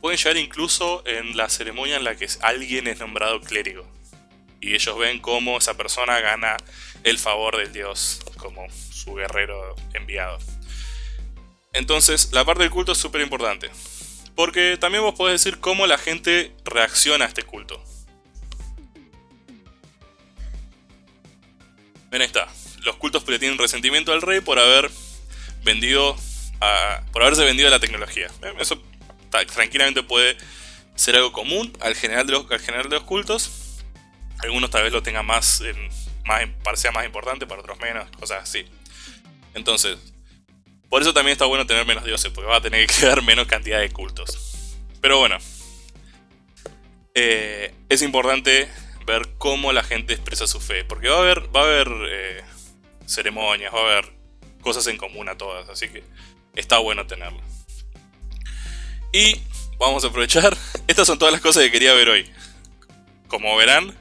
pueden llegar incluso en la ceremonia en la que alguien es nombrado clérigo. Y ellos ven cómo esa persona gana el favor del dios como su guerrero enviado. Entonces, la parte del culto es súper importante. Porque también vos podés decir cómo la gente reacciona a este culto. Ven, está los cultos le tienen resentimiento al rey por haber vendido por haberse vendido la tecnología. Eso tranquilamente puede ser algo común al general de los cultos. Algunos tal vez lo tengan más, más, sea más importante, para otros menos, cosas así. Entonces, por eso también está bueno tener menos dioses, porque va a tener que quedar menos cantidad de cultos. Pero bueno, eh, es importante ver cómo la gente expresa su fe, porque va a haber, va a haber eh, ceremonias, va a haber cosas en común a todas, así que está bueno tenerlo. Y vamos a aprovechar, estas son todas las cosas que quería ver hoy. Como verán,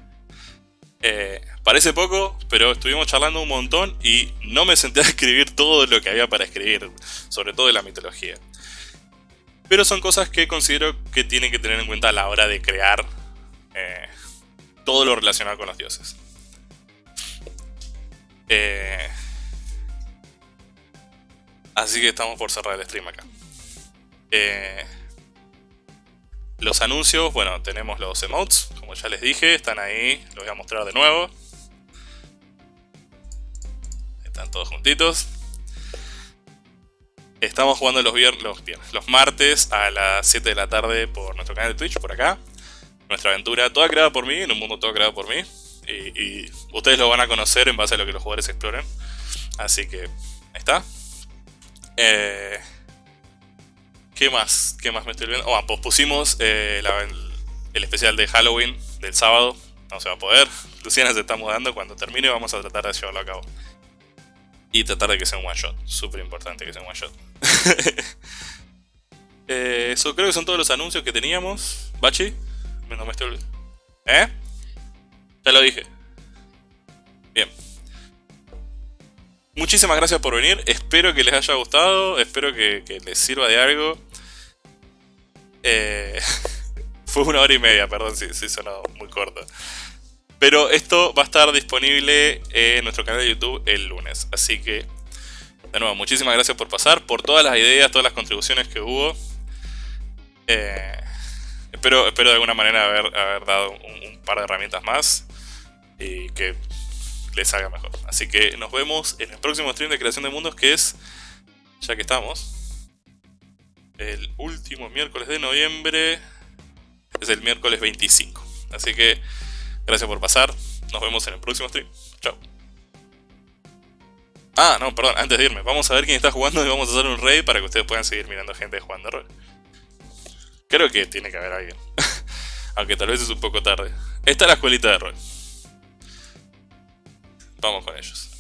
eh, parece poco, pero estuvimos charlando un montón y no me senté a escribir todo lo que había para escribir, sobre todo de la mitología. Pero son cosas que considero que tienen que tener en cuenta a la hora de crear eh, todo lo relacionado con los dioses. Eh, así que estamos por cerrar el stream acá. Eh, los anuncios, bueno, tenemos los emotes, como ya les dije, están ahí, los voy a mostrar de nuevo. Están todos juntitos. Estamos jugando los, viernes, los, los martes a las 7 de la tarde por nuestro canal de Twitch, por acá. Nuestra aventura toda creada por mí, en un mundo todo creado por mí y, ustedes lo van a conocer en base a lo que los jugadores exploren. Así que, ahí está. Eh, ¿Qué más? ¿Qué más me estoy olvidando? Oh, pues pusimos eh, el, especial de Halloween del sábado. No se va a poder. Luciana se está mudando. Cuando termine vamos a tratar de llevarlo a cabo. Y tratar de que sea un one shot. Súper importante que sea un one shot. eh, eso creo que son todos los anuncios que teníamos. ¿Bachi? No me estoy olvidando. ¿Eh? Ya lo dije. Bien. Muchísimas gracias por venir. Espero que les haya gustado. Espero que, les sirva de algo. Eh, fue una hora y media, perdón si, si sonó muy corto. Pero esto va a estar disponible en nuestro canal de YouTube el lunes. Así que, de nuevo, muchísimas gracias por pasar, por todas las ideas, todas las contribuciones que hubo. Eh, espero, espero de alguna manera haber, haber dado un par de herramientas más y que les haga mejor. Así que nos vemos en el próximo stream de creación de mundos que es, ya que estamos, el último miércoles de noviembre, es el miércoles 25. Así que gracias por pasar, nos vemos en el próximo stream. Chao. Ah, no, perdón, antes de irme, vamos a ver quién está jugando y vamos a hacer un raid para que ustedes puedan seguir mirando gente jugando rol. Creo que tiene que haber alguien. Aunque tal vez es un poco tarde. Esta es la escuelita de rol. Vamos con ellos.